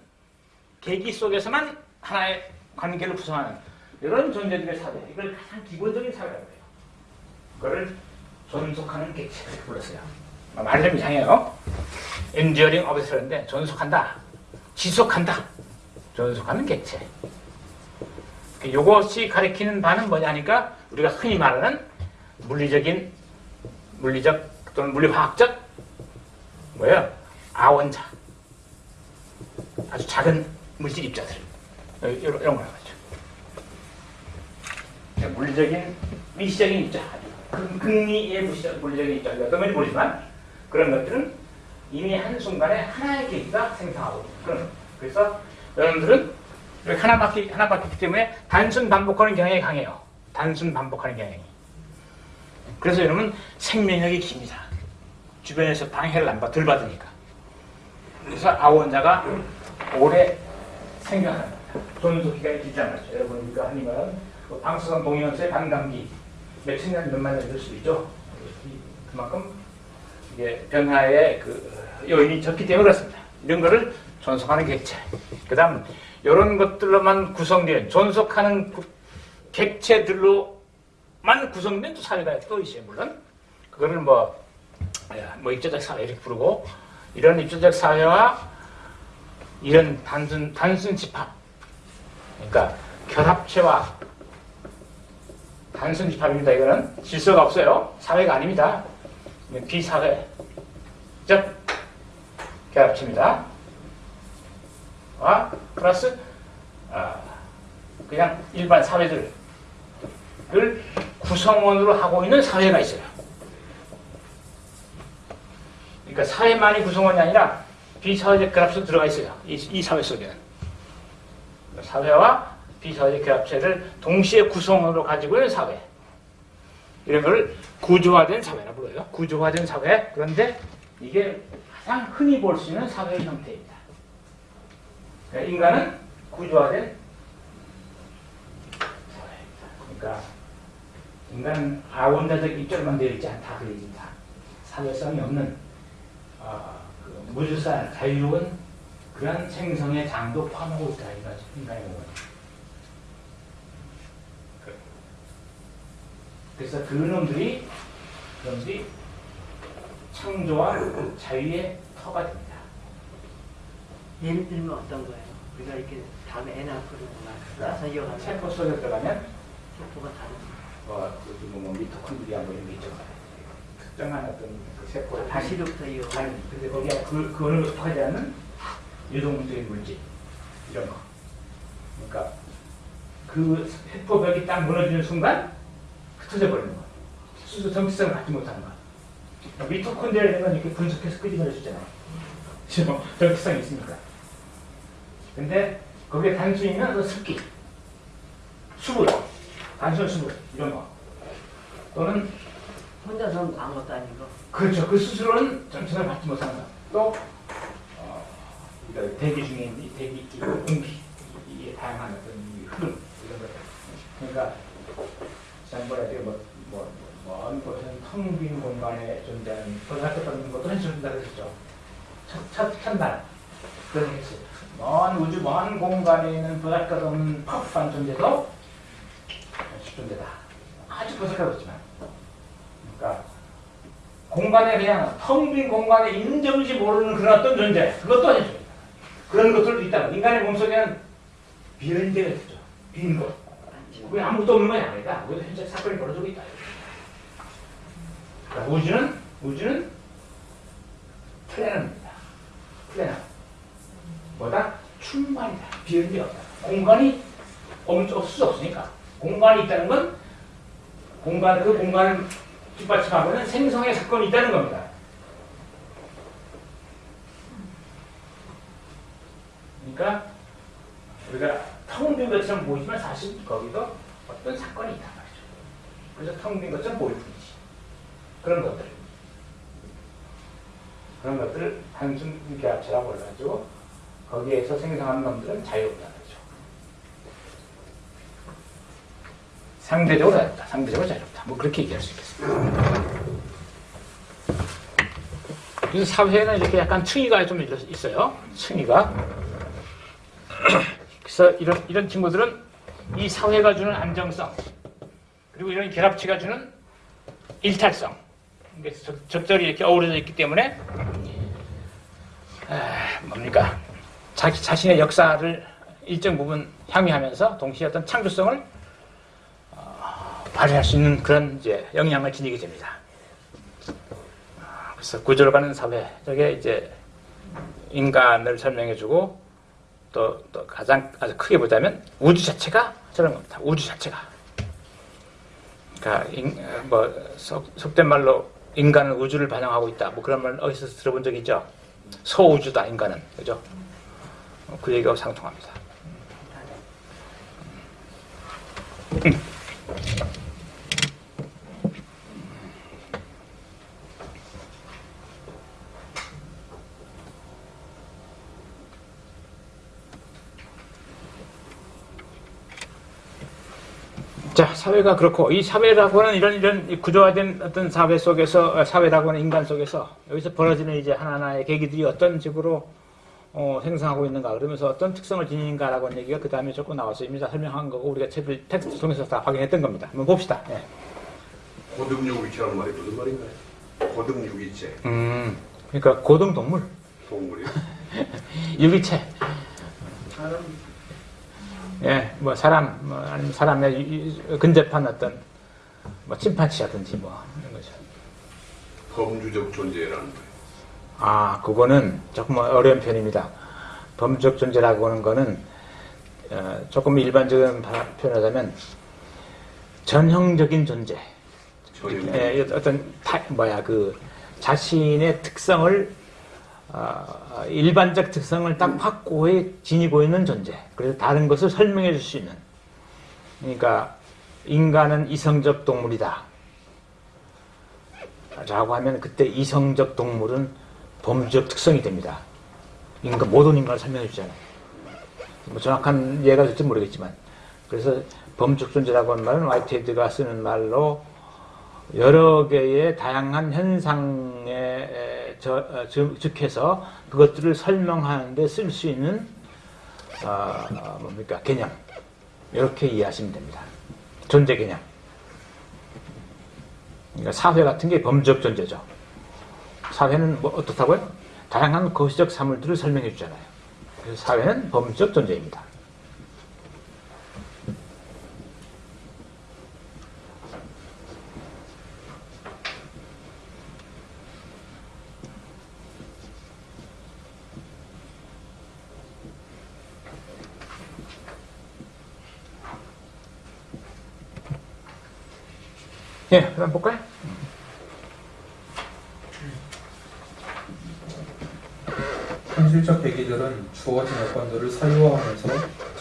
계기 속에서만 하나의 관계를 구성하는 이런 존재들의 사회. 이걸 가장 기본적인 사회라고 해요. 그거를 존속하는 객체를 불렀어요. 말좀 이상해요. enduring observ인데 존속한다, 지속한다, 존속하는 객체. 이것이 가리키는 바는 뭐냐니까 우리가 흔히 말하는 물리적인 물리적 또는 물리화학적 뭐예요? 아원자 아주 작은 물질 입자들 이런, 이런 걸 하죠. 물리적인 미시적인 입자 극- 극미의 물리적인 입자 어떤 건지 모르지만 그런 것들은 이미 한 순간에 하나의 계기가 생성하고 그런. 그래서 여러분들은 이렇게 하나 맞기 하나 맞기 때문에 단순 반복하는 경향이 강해요. 단순 반복하는 경향이. 그래서 여러분 생명력이 깁니다. 주변에서 방해를 안 받, 덜 받으니까. 그래서 아원자가 오래 생겨하는 겁니다. 존속 기간이 길단 말이죠. 여러분 우리가 말하는 그 방사선 동위원소의 반감기 몇천 년, 몇만 년 될 수도 있죠. 이- 그만큼 이게 변화의 그 요인이 적기 때문에 그렇습니다. 이런 거를 존속하는 객체. 그 다음, 이런 것들로만 구성된, 존속하는 구- 객체들로만 구성된 또 사회가 또 있어요, 물론. 그거를 뭐, 야, 뭐 입자적 사회 이렇게 부르고, 이런 입자적 사회와 이런 단순, 단순 집합. 그러니까 결합체와 단순 집합입니다. 이거는 질서가 없어요. 사회가 아닙니다. 비사회. 즉, 결합체입니다. 와, 플러스, 아, 그냥 일반 사회들을 구성원으로 하고 있는 사회가 있어요. 그러니까 사회만이 구성원이 아니라 비사회적 결합체도 들어가 있어요. 이, 이 사회 속에는. 사회와 비사회적 결합체를 동시에 구성원으로 가지고 있는 사회. 이런 걸 구조화된 사회라 불러요. 구조화된 사회. 그런데 이게 가장 흔히 볼 수 있는 사회의 형태입니다. 그러니까 인간은 구조화된. 그러니까 인간은 아원자적 입절만 되어 있지 않다 그 얘기입니다. 사회성이 없는 아, 그 무주산 자유로운 그런 생성의 장도 포함하고 있다 이거죠 인간의 몸은. 그- 그래서 그 놈들이 그놈들이 창조와 자유의 터가 됩니다. 예를 들면 어떤 거예요? 우리가 이렇게 다음에 애 낳고 나서 이어가면 세포 속에 들어가면 세포가 다른 뭐, 그 뭐, 뭐 미토콘드리아 뭐 이런 게 있죠. 특정한 어떤 그 세포의 단 다시부터 이어 단 근데 거기에 그, 그 어느 속하지 않는 유동적인 물질 이런 거. 그러니까 그 세포벽이 딱 무너지는 순간 흩어져 버리는 거. 수소 정체성을 갖지 못하는 거. 그러니까 미토콘드리아라는 건 이렇게 분석해서 끄집어낼 수 있잖아요. 지금 정체성이 있으니까. 근데 거기에 단순히 있는 그 습기, 수분, 단순 수분 이런 거. 또는 혼자서는 아무것도 아니고 그렇죠. 그 스스로는 갖지 못하는 거. 또 어, 대기 중에 있는 이 대기, 이 공기, 이 다양한 어떤 이 흐름 이런 것. 그러니까 지난번에 되게 뭐, 뭐, 먼 곳은 텅 빈 공간에 존재하는 고등학교 때는 것도 해준다 그랬죠. 첫, 첫, 첫날 그런 얘기 했어요. 먼 우주, 먼 공간에 있는 보잘것 없는 퍼프한 존재도 존재다. 아주 보잘것없지만. 그러니까 공간에 그냥 텅 빈 공간에 점인지 모르는 그런 어떤 존재 그것도 아니죠. 그런 것들도 있다. 인간의 몸속에는 데가 있죠. 빈 곳. 그게 아무것도 없는 건 아니다. 우리도 현재 사건이 벌어지고 있다. 그러니까 우주는 우주는 플래너입니다. 플래너. 뭐다? 충만이다. 비어있는 데 없다. 공간이 없- 없을 수 없으니까. 공간이 있다는 건 공간 그 공간을 뒷받침하고 있는 생성의 사건이 있다는 겁니다. 그러니까 우리가 텅빈 것처럼 보이지만 사실 거기도 어떤 사건이 있단 말이죠. 그래서 텅빈 것처럼 보일 뿐이지. 그런 것들. 그런 것들을 단순 기압체라고 해가지고 거기에서 생성하는 놈들은 자유롭다는 거죠. 상대적으로 자유롭다. 상대적으로 자유롭다. 뭐 그렇게 얘기할 수 있겠습니다. 그래서 사회는 이렇게 약간 층위가 좀 있어요. 층위가. 그래서 이런, 이런 친구들은 이 사회가 주는 안정성, 그리고 이런 결합체가 주는 일탈성, 적절히 이렇게 어우러져 있기 때문에 에, 뭡니까 자기 자신의 역사를 일정 부분 향유하면서 동시에 어떤 창조성을 어, 발휘할 수 있는 그런 이제 영향을 지니게 됩니다. 아, 그래서 구조로 가는 사회 저게 이제 인간을 설명해주고 또, 또 가장 아주 크게 보자면 우주 자체가 저런 겁니다. 우주 자체가. 그러니까 인, 어, 뭐 속, 속된 말로 인간은 우주를 반영하고 있다. 뭐 그런 말 어디서 들어본 적 있죠? 소우주다 인간은 그죠? 어, 그 얘기하고 상통합니다. 자, 사회가 그렇고 이 사회라고 하는 이런 이런 이 구조화된 어떤 사회 속에서 어, 사회라고 하는 인간 속에서 여기서 벌어지는 이제 하나하나의 계기들이 어떤 식으로 어, 생성하고 있는가 그러면서 어떤 특성을 지니는가라고 하는 얘기가 그 다음에 조금 나와서 이미 다 설명한 거고 우리가 책을 텍스트 통해서 다 확인했던 겁니다. 한번 봅시다. 예. 고등육위체라는 말이 무슨 말인가요? 고등육위체 음, 그러니까 고등 동물, 동물이 유기체, 사람 예, 뭐 사람, 뭐 아니면 사람의 근접한 어떤 뭐 침판치라든지 뭐 이런 거죠. 범주적 존재라는 거예요. 아, 그거는 조금 어려운 편입니다. 범적 존재라고 하는 거는 어, 조금 일반적인 바- 표현하자면 전형적인 존재. 전혀 예, 어떤 타, 뭐야 그 자신의 특성을 어, 일반적 특성을 딱 확고히 지니고 있는 존재. 그래서 다른 것을 설명해 줄 수 있는. 그러니까 인간은 이성적 동물이다. 라고 하면 그때 이성적 동물은 범주적 특성이 됩니다. 인간 모든 인간을 설명해 주잖아요. 뭐 정확한 예가 될지 모르겠지만 그래서 범주적 존재라고 하는 말은 화이트헤드가 쓰는 말로 여러 개의 다양한 현상에 에, 저, 즉해서 그것들을 설명하는데 쓸 수 있는 어, 어, 뭡니까 개념 이렇게 이해하시면 됩니다. 존재 개념. 그러니까 사회 같은 게 범적 존재죠. 사회는 뭐 어떻다고요? 다양한 거시적 사물들을 설명해 주잖아요. 그래서 사회는 범적 존재입니다. 예, 그럼 볼까요? 현실적 계기들은 주어진 여건들을 사유화하면서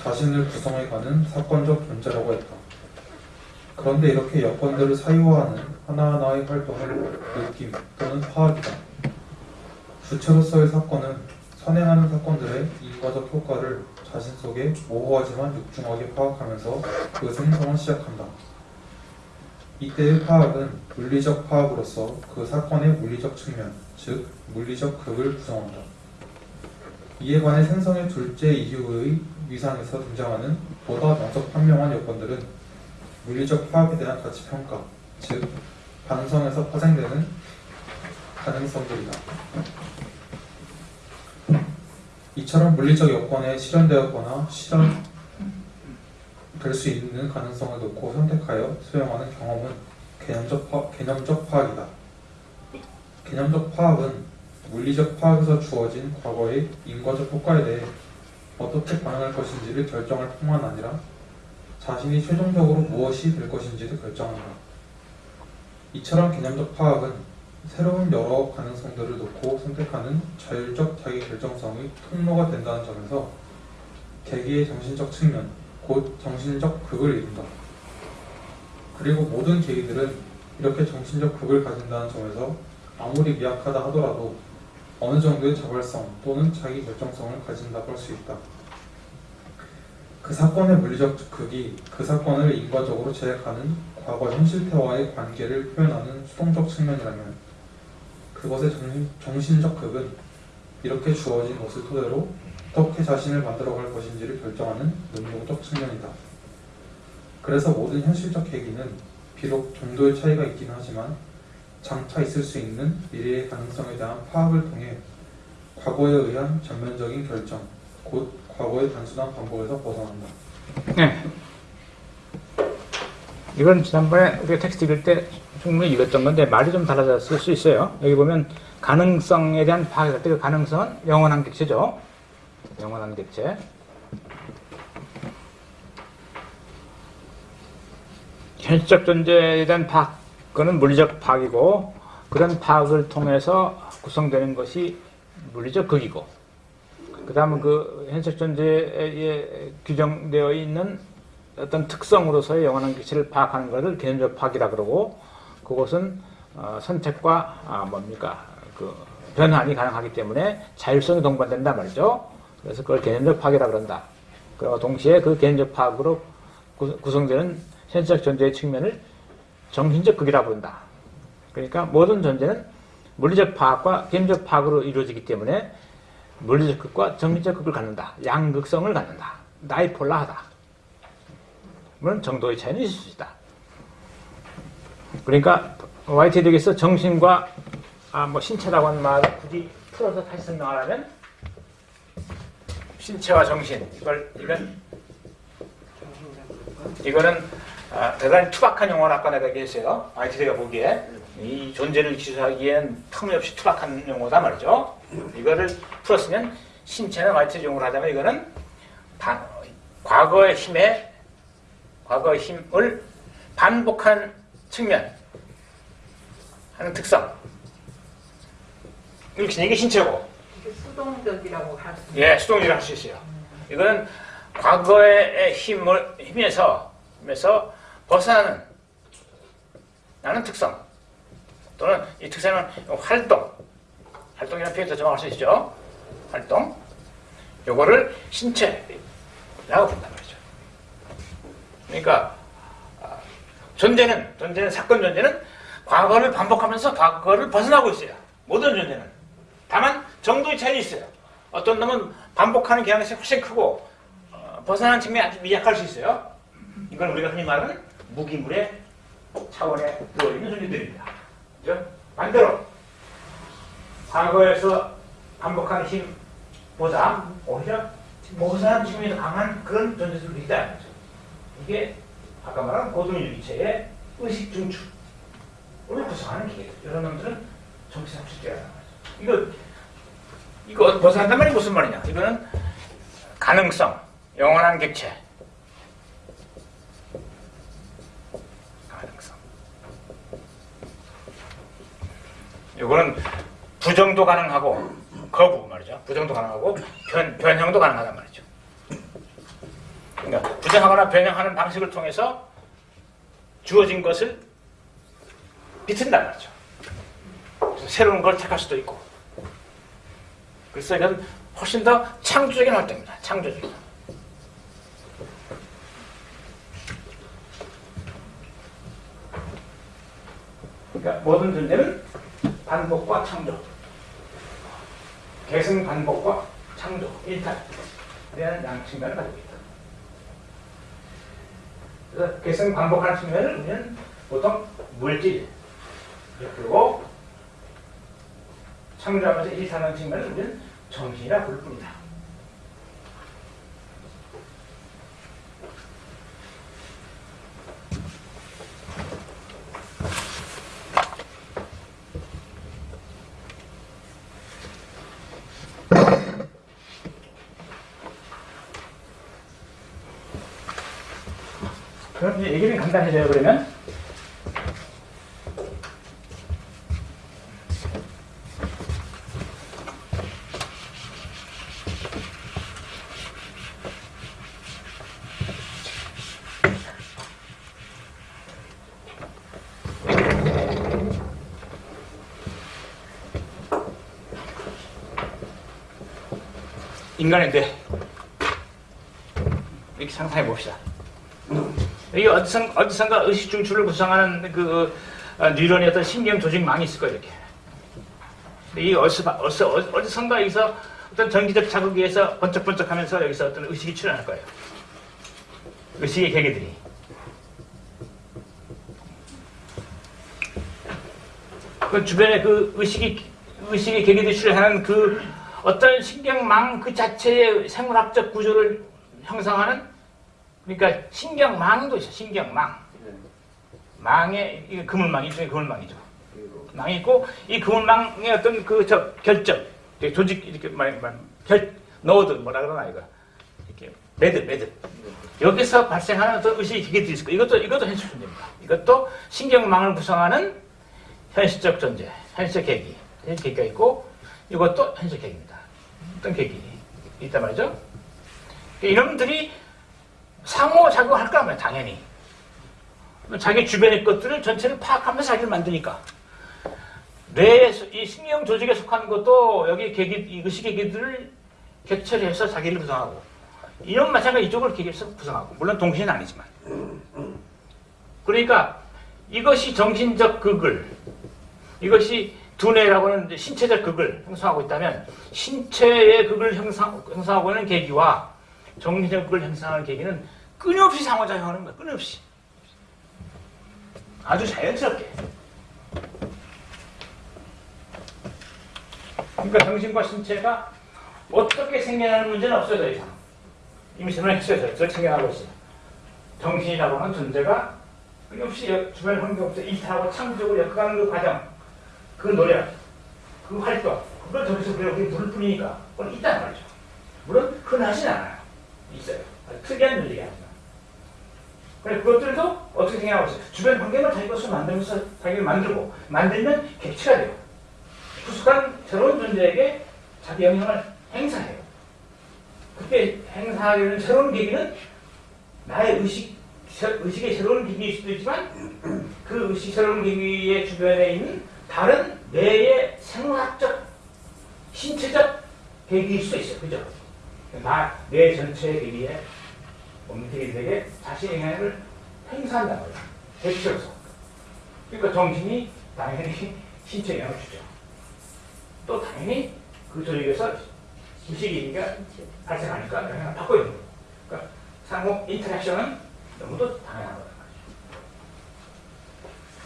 자신을 구성해가는 사건적 존재라고 했다. 그런데 이렇게 여건들을 사유화하는 하나하나의 활동을 느낌 또는 파악이다. 주체로서의 사건은 선행하는 사건들의 인과적 효과를 자신 속에 모호하지만 육중하게 파악하면서 그 생성을 시작한다. 이때의 파악은 물리적 파악으로서 그 사건의 물리적 측면, 즉 물리적 극을 구성한다. 이에 관해 생성의 둘째 이유의 위상에서 등장하는 보다 명석 판명한 여건들은 물리적 파악에 대한 가치 평가, 즉 가능성에서 파생되는 가능성들이다. 이처럼 물리적 여건에 실현되었거나 실현 될 수 있는 가능성을 놓고 선택하여 수용하는 경험은 개념적, 파, 개념적 파악이다. 개념적 파악은 물리적 파악에서 주어진 과거의 인과적 효과에 대해 어떻게 반응할 것인지를 결정할 뿐만 아니라 자신이 최종적으로 무엇이 될 것인지를 결정한다. 이처럼 개념적 파악은 새로운 여러 가능성들을 놓고 선택하는 자율적 자기 결정성의 통로가 된다는 점에서 계기의 정신적 측면, 곧 정신적 극을 이룬다. 그리고 모든 계기들은 이렇게 정신적 극을 가진다는 점에서 아무리 미약하다 하더라도 어느 정도의 자발성 또는 자기 결정성을 가진다고 할 수 있다. 그 사건의 물리적 극이 그 사건을 인과적으로 제약하는 과거 현실태와의 관계를 표현하는 수동적 측면이라면 그것의 정신, 정신 적 극은 이렇게 주어진 것을 토대로 어떻게 자신을 만들어갈 것인지를 결정하는 능동적 측면이다. 그래서 모든 현실적 계기는 비록 정도의 차이가 있긴 하지만 장차 있을 수 있는 미래의 가능성에 대한 파악을 통해 과거에 의한 전면적인 결정, 곧 과거의 단순한 반복에서 벗어난다. 네. 이건 지난번에 우리가 텍스트 읽을 때 충분히 읽었던 건데 말이 좀 달라졌을 수 있어요. 여기 보면 가능성에 대한 파악할 때그 가능성은 영원한 객체죠. 영원한 객체. 현실적 존재에 대한 파악, 그거는 물리적 파악이고 그런 파악을 통해서 구성되는 것이 물리적 극이고 그 다음은 그 현실 존재에 규정되어 있는 어떤 특성으로서의 영원한 객체를 파악하는 것을 개념적 파악이라 그러고 그것은 어, 선택과 아, 뭡니까 그 변환이 가능하기 때문에 자율성이 동반된단 말이죠. 그래서 그걸 개념적 파악이라 그런다. 그리고 동시에 그 개념적 파악으로 구- 구성되는 현실적 존재의 측면을 정신적 극이라 부른다. 그러니까 모든 존재는 물리적 파악과 개념적 파악으로 이루어지기 때문에 물리적 극과 정신적 극을 갖는다. 양극성을 갖는다. 나이폴라하다. 물론 정도의 차이는 있을 수 있다. 그러니까 YT 덱에서 정신과 아, 뭐 신체라고 하는 말을 굳이 풀어서 다시 설명하려면 신체와 정신 이걸 이건 이거는 아, 대단히 투박한 용어를 아까 내가 얘기했어요. YTD가 보기에 이 존재를 기술하기엔 터무니없이 투박한 용어다 말이죠. 이거를 풀었으면 신체는 YTD 용어로 하자면 이거는 반- 과거의 힘에 과거의 힘을 반복한 측면 하는 특성 이렇게 이게 신체고 이게 수동적이라고 할 수. 예 수동이라 할수 있어요 이거는 과거의 힘을 힘에서 힘에서 벗어나는 나는 특성 또는 이 특성은 활동 활동이라는 표현도 정할 수 있죠 활동 요거를 신체라고 부른단 말이죠 그러니까 아, 존재는 존재는 사건 존재는 과거를 반복하면서 과거를 벗어나고 있어요. 모든 존재는. 다만 정도의 차이는 있어요. 어떤 놈은 반복하는 경향성이 훨씬 크고 어, 벗어나는 측면이 아주 미약할 수 있어요. 이건 우리가 흔히 말하는 무기물의 차원에 들어있는 존재들입니다. 그죠? 반대로 과거에서 반복하는 힘 보다 오히려 벗어나는 측면이 더 강한 그런 존재들이 있다는 거죠. 이게 아까 말한 고등유기체의 의식 중추를 구성하는 기계. 이런 놈들은 정치상 실제라는 거죠. 이거 이거 벗어난단 말이 무슨 말이냐? 이거는 가능성, 영원한 객체. 가능성. 이거는 부정도 가능하고 거부 말이죠. 부정도 가능하고 변, 변형도 가능하단 말이죠. 그러니까 부정하거나 변형하는 방식을 통해서 주어진 것을 비튼단 말이죠. 새로운 걸 택할 수도 있고. 그래서 이건 훨씬 더 창조적인 활동입니다. 창조적인. 그러니까 모든 존재는 반복과 창조, 계승 반복과 창조, 일탈. 이라는 양측면을 가지고 있다. 그래서 계승 반복하는 측면을 우리는 보통 물질, 그리고 창조하면서 일사하는 측면을 우리는 정신이라 부를 뿐이다. 간단해져요, 그러면. 인간인데 이렇게 상상해 봅시다. 이게 어디선, 어디선가 의식 중추를 구성하는 그 어, 뉴런이 어떤 신경 조직망이 있을 거예요, 이렇게. 이 어디서, 어디서, 어디선가 여기서 어떤 전기적 자극에 의해서 번쩍번쩍 하면서 여기서 어떤 의식이 출현할 거예요. 의식의 계기들이. 그 주변에 그 의식이, 의식의 계기들이 출현하는 그 어떤 신경망 그 자체의 생물학적 구조를 형성하는 그러니까 신경망도 있어 신경망 망에 이게 그물망 일종의 그물망이죠 망이 있고 이 그물망의 어떤 그 저 결절 조직 이렇게 말말 노드 뭐라 그러나 이거 이렇게 매듭 매듭 여기서 발생하는 어떤 의식 기계들이 있을 거예요. 이것도 이것도 현실 존재입니다. 이것도 신경망을 구성하는 현실적 존재, 현실적 계기, 현실 계기가 있고 이것도 현실 계기입니다. 어떤 계기 있단 말이죠. 이놈들이 상호작용할 거면 당연히. 자기 주변의 것들을 전체를 파악하면서 자기를 만드니까. 뇌의 이 신경 조직에 속한 것도 여기 계기 이 의식 계기들을 개체를 해서 자기를 구성하고 이런 마찬가지 이쪽을 계기해서 구성하고. 물론 동시는 아니지만. 그러니까 이것이 정신적 극을 이것이 두뇌라고 하는 신체적 극을 형성하고 있다면 신체의 극을 형성, 형성하고 있는 계기와 정신적 극을 형성하는 계기는 끊임없이 상호작용하는 거야 끊임없이. 아주 자연스럽게. 그러니까 정신과 신체가 어떻게 생겨나는 문제는 없어요 더 이상. 이미 설명했어요 그걸 생겨나고 있어요. 정신이라고 하는 존재가 끊임없이 여- 주변 환경 속에서 일탈하고 창조적으로 엮어가는 그 과정 그 노력 그 활동 그걸 저기서 우리가 우리 부를 뿐이니까 그건 있단 말이죠. 물론 흔하진 않아요. 있어요. 특이한 논리가 하지만 그래 그것들도 어떻게 생각하고 있어요 주변 환경을 자기 것으로 만들면서 자기를 만들고 만들면 객체가 돼요 부숙한 새로운 존재에게 자기 영향을 행사해요 그때 행사하게 되는 새로운 계기는 나의 의식, 새- 의식의 새로운 계기일 수도 있지만 그 의식 새로운 계기의 주변에 있는 다른 뇌의 생물학적, 신체적 계기일 수도 있어요. 그죠? 나, 뇌 전체의 계기에 몸 계기들에게 자신의 영향을 행사한다는 거예요. 대표로서. 그러니까 정신이 당연히 신체에 영향을 주죠. 또 당연히 그 조직에서 의식이니까 발생하니까 영향을 받고 있는 거예요. 그러니까 상호 인터랙션은 너무도 당연한 거란 말이죠.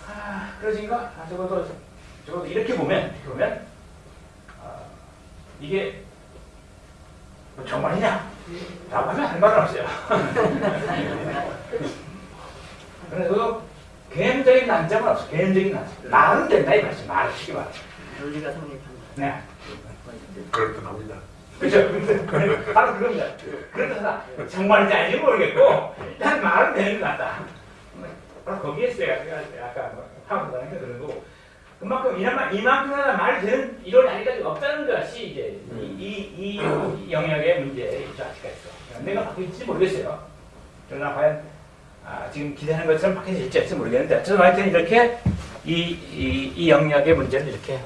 아, 그러니까 아, 적어도 적어도 이렇게 보면 이렇게 보면 아, 이게 뭐 정말이냐? 라고 하면 할 말은 없어요. 그래서 개념적인 난점은 없어. 개념적인 난점. 말은 된다 이 말이지. 말을 쉽게 말해. 논리가 성립한다. 네. 그렇답니다. 그죠? 바로 그겁니다. 그래서 정말인지 아닌지 모르겠고 일단 말은 되는 것 같다. 바로 거기에 제가 아까 뭐 하고 다니까 그런 거고 그만큼 이만 이만큼이나 말이 되는 이론이 아직까지 없다는 것이 이제 이, 이, 이 영역의 문제이죠 아직까지도. 내가 바뀔지 모르겠어요. 그러나 과연 아, 지금 기대하는 것처럼 바뀌어질지 할지 모르겠는데 어쨌든 하여튼 이렇게 이, 이, 이 영역의 문제는 이렇게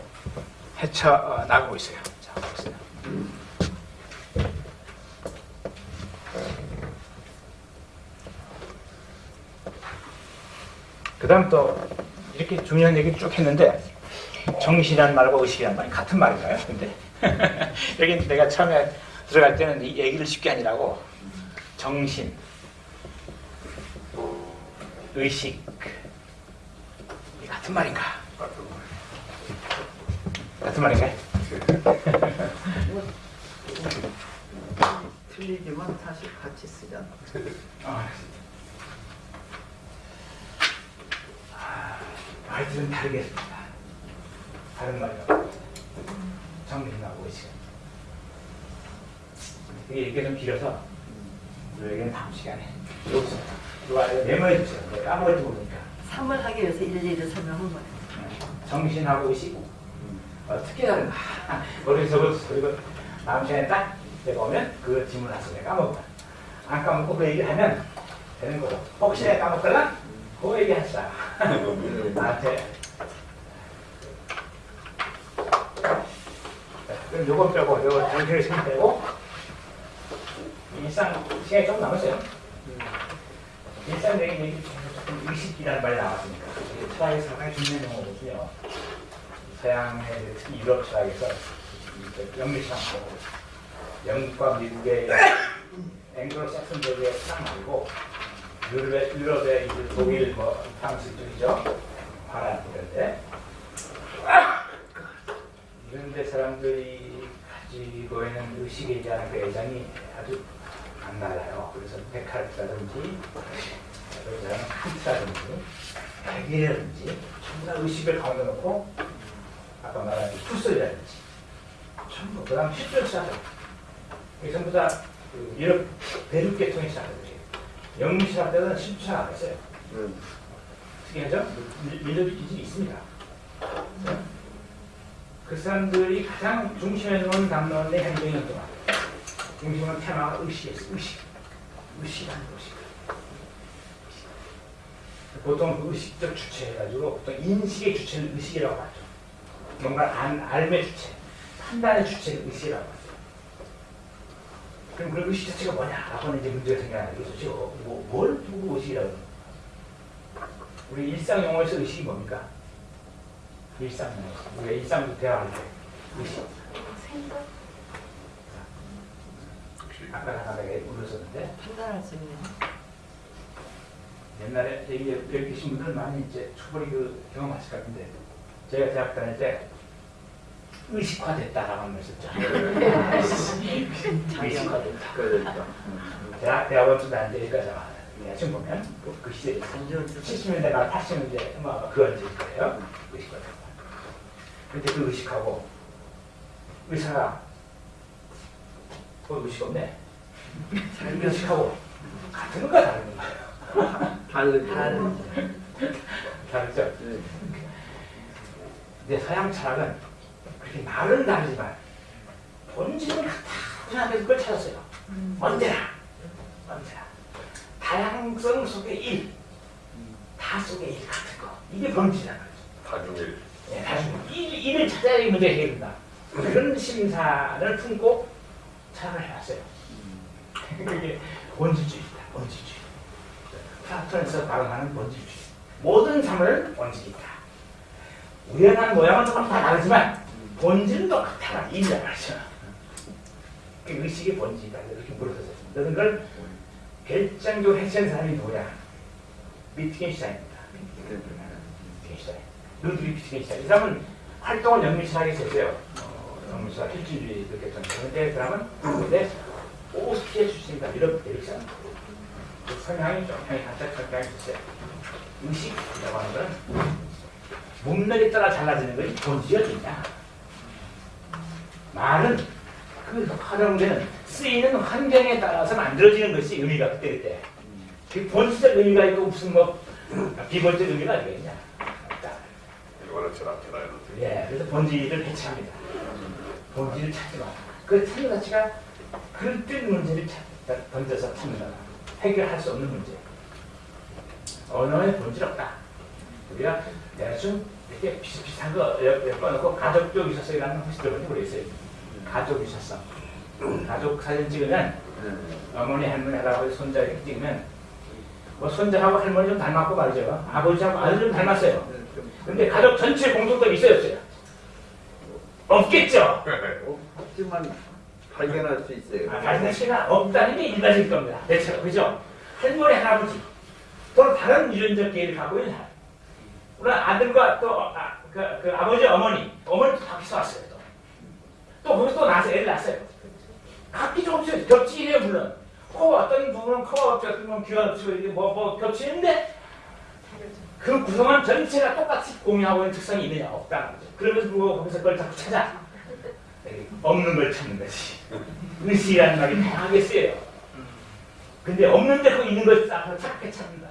헤쳐 어, 나가고 있어요. 자, 보세요. 그 다음 또 이렇게 중요한 얘기를 쭉 했는데 정신이란 말과 의식이란 말이 같은 말인가요? 근데 여기 내가 처음에 들어갈 때는 이 얘기를 쉽게 하니라고 정신, 의식 이 같은 말인가? 같은 말인가요? 틀리지만 사실 같이 쓰잖아. 아, 말들은 다르겠습니다. 다른 말이라고. 정신하고 의식. 이게 얘기가 좀 길어서 우리에게는 다음 시간에 여기서 메모해 주세요. 내가 까먹을지 모르니까. 3을 하기 위해서 일일이 설명한 거예요. 정신하고 의식 어떻게 다른가? 머리 적어서 그리고 다음 시간에 딱 내가 오면 그 질문 하서 내가 까먹어. 안 까먹고 그 얘기를 하면 되는 거고. 혹시 내가 까먹거나 그 얘기 하시다. 나한테. 자, 그럼 요거 빼고 요거 정신을 좀 빼고 일상 시간이 좀 남았어요. 일상적인 얘기 조금 의식이라는 말이 나왔으니까 철학의 상당히 중요한 용어거든요. 서양의 특히 유럽 철학에서 영미시장하고 영국과 미국의 앵글로삭슨족의 철학 말고 유럽의, 유럽의 이제 독일, 뭐 프랑스 쪽이죠. 파란 이런 데 이런 데 사람들이 가지고 있는 의식에 대한 그 애정이 아주 안 달라요. 그래서 데카르트라든지 칸트라든지 백이라든지 전부 다 의식을 가운데 놓고 아까 말한 투스라든지 전부 그 다음 실존사들 이 전부 다그 유럽 대륙 계통의 사람들이에요. 영미시할 때는 실존사 안 했어요. 특이하죠? 밀- 밀접 기질이 있습니다. 그 사람들이 가장 중심에 놓은 담론의 행동이었던 것 같아요. 중심은 테마가 의식이었어요. 의식. 의식이라는 의식. 보통 그 의식적 주체해가지고 보통 인식의 주체를 의식이라고 하죠. 뭔가 안, 알의 주체, 판단의 주체를 의식이라고 하죠. 그럼 그 의식 자체가 뭐냐라고 하는 이제 문제가 생겨나는 거죠. 지금 뭐, 뭘 보고 의식이라고 하는 우리 일상 용어에서 의식이 뭡니까? 일상 용어에서. 우리가 일상 대화할 때 의식. 생각? 아까 하나에 울었었는데 판단할 수 있는 옛날에 여기, 여기 계신 분들은 많이 이제 초벌이 그 경험하실 것 같은데 제가 대학 다닐 때 의식화됐다라고 말 썼죠. 의식화됐다. 그러니까. 대학 대학원 다닐 때 여기까지 내가 지금 보면 그, 그 시대에 안좋은 뜻 70년대가 80년대 뭐그 언제일 거예요. 의식화됐다. 근데 그 의식하고 의사가 어 의식 없네. 의식하고 같은 건가 다른 건가요? 다르죠. 다른 다르죠? 네. 근데 서양 철학은 그렇게 말은 다르지만 본질은 같다 생각해서 그걸 찾았어요. 언제나 언제나 다양성 속의 일, 다 속의 일 같은 거 이게 본질이라는 거죠. 다중일. 예, 나중에 일, 일을 찾아야 이 문제가 해결된다. 그런 심사를 품고 철학을 해왔어요. 그게 본질주의다. 본질주의. 플라톤에서 발언하는 본질주의. 모든 삶을 본질이 있다. 우연한 모양은 조금 다 다르지만 본질은 똑같다. 이란 말이죠. 그 의식의 본질이다. 이렇게 물어서요 그런 걸 결정적으로 해체한 사람이 누구냐? 위트겐슈타인입니다. 위트겐슈타인. 루드비 위트겐슈타인. 이 사람은 활동을 영미실하게 했어요. 어, 영미실학 실질주의 이렇게 했던 그런데 그 사람은 근데 오스트리아 출신이다. 유럽 대륙사람. 그 성향이 좀 살짝 성향이 있어요. 의식이라고 하는 거는 몸매에 따라 달라지는 것이 본질이냐. 말은 그 활용되는 쓰이는 환경에 따라서 만들어지는 것이 의미가 그때 그때. 그 본질적 의미가 있고 무슨 뭐 비본적 의미가 아니겠냐. 없다. 이거는 철학해라요. 예, 그래서 본질을 해체합니다. 본질을 찾지 마. 그 찾는 자체가 그릇된 문제를 찾, 던져서 찾는다. 해결할 수 없는 문제. 언어에 본질 없다. 우리가 대충 이렇게 비슷비슷한 거 엮어놓고 가족적 유사성이라는 거 혹시 들어본지 모르겠어요. 가족 유사성. 가족 사진 찍으면 어머니, 할머니, 할아버지, 손자 이렇게 찍으면 뭐 손자하고 할머니 좀 닮았고 말이죠. 아버지하고 아들 좀 닮았어요. 근데 가족 전체 공통점이 있어요, 없어요? 없겠죠? 없지만 발견할 수 있어요. 아, 발생 시가 없다는 게 일반적인 겁니다. 대체로, 그죠? 할머니, 할아버지, 또 다른 유전적 계를 갖고 있는 사람. 물론 아들과 또, 아, 그, 그 아버지, 어머니, 어머니도 밖에서 왔어요, 또. 또 거기서 또 나서 애를 낳았어요. 각기 조금씩 겹치해요, 물론. 코 어떤 부분은 코가 없죠, 어떤 부분은 귀가 없죠, 이게 뭐, 뭐 겹치는데, 그 구성원 전체가 똑같이 공유하고 있는 특성이 있느냐, 거죠. 그러면서 불구하고 거기서 그걸 자꾸 찾아. 없는 걸 찾는 거지. 의식이라는 말이 다양하게 쓰여요. 근데 없는데 그 있는 걸싹 찾게 찾는다.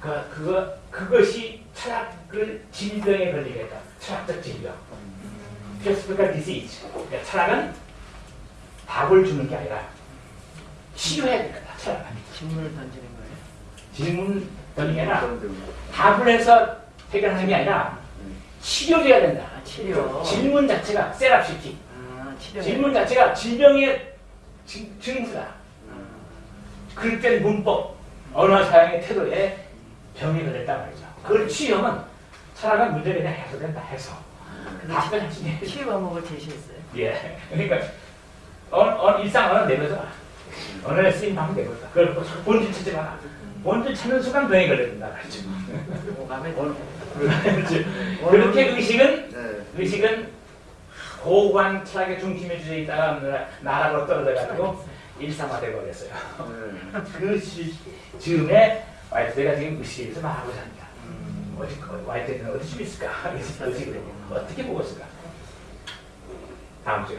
그, 그거, 그것이 철학을 질병에 걸리게 했다. 철학적 질병. philosophical disease. 그러니까 철학은 답을 주는 게 아니라 치료해야 될 거다. 철학은. 질문을 던지는 거예요. 질문 던지는 게 아니라 답을 해서 해결하는 게 아니라 치료돼야 된다. 아, 치료. 질문 자체가 세라피티. 아. 질문 자체가 질병의 증- 증후다. 그럴 땐 문법, 언어 사용의 태도에 병이 걸렸단 말이죠. 그걸 취염은 철학은 문제가 그냥 해소된다 해소. 답을 하시네. 치유 방법을 제시했어요. 예. 그러니까 어느, 어, 일상 어느 내려서 아, 어느 쓰임 방법 내버려. 그걸 뭐 본질 찾지 마라. 본질 찾는 순간 병이 걸려든다. 그렇죠. 그렇죠. 그렇게 의식은 네. 의식은 고관 철학의 중심에 주제 있다가 나락으로 떨어져가지고 일상화되고 그랬어요. 네. 그 시, 즈음에 와이프가 지금 그 의식에서 말하고자 합니다. 와이트는 어디 좀 있을까? 어떻게 보고 있을까? 다음 주에.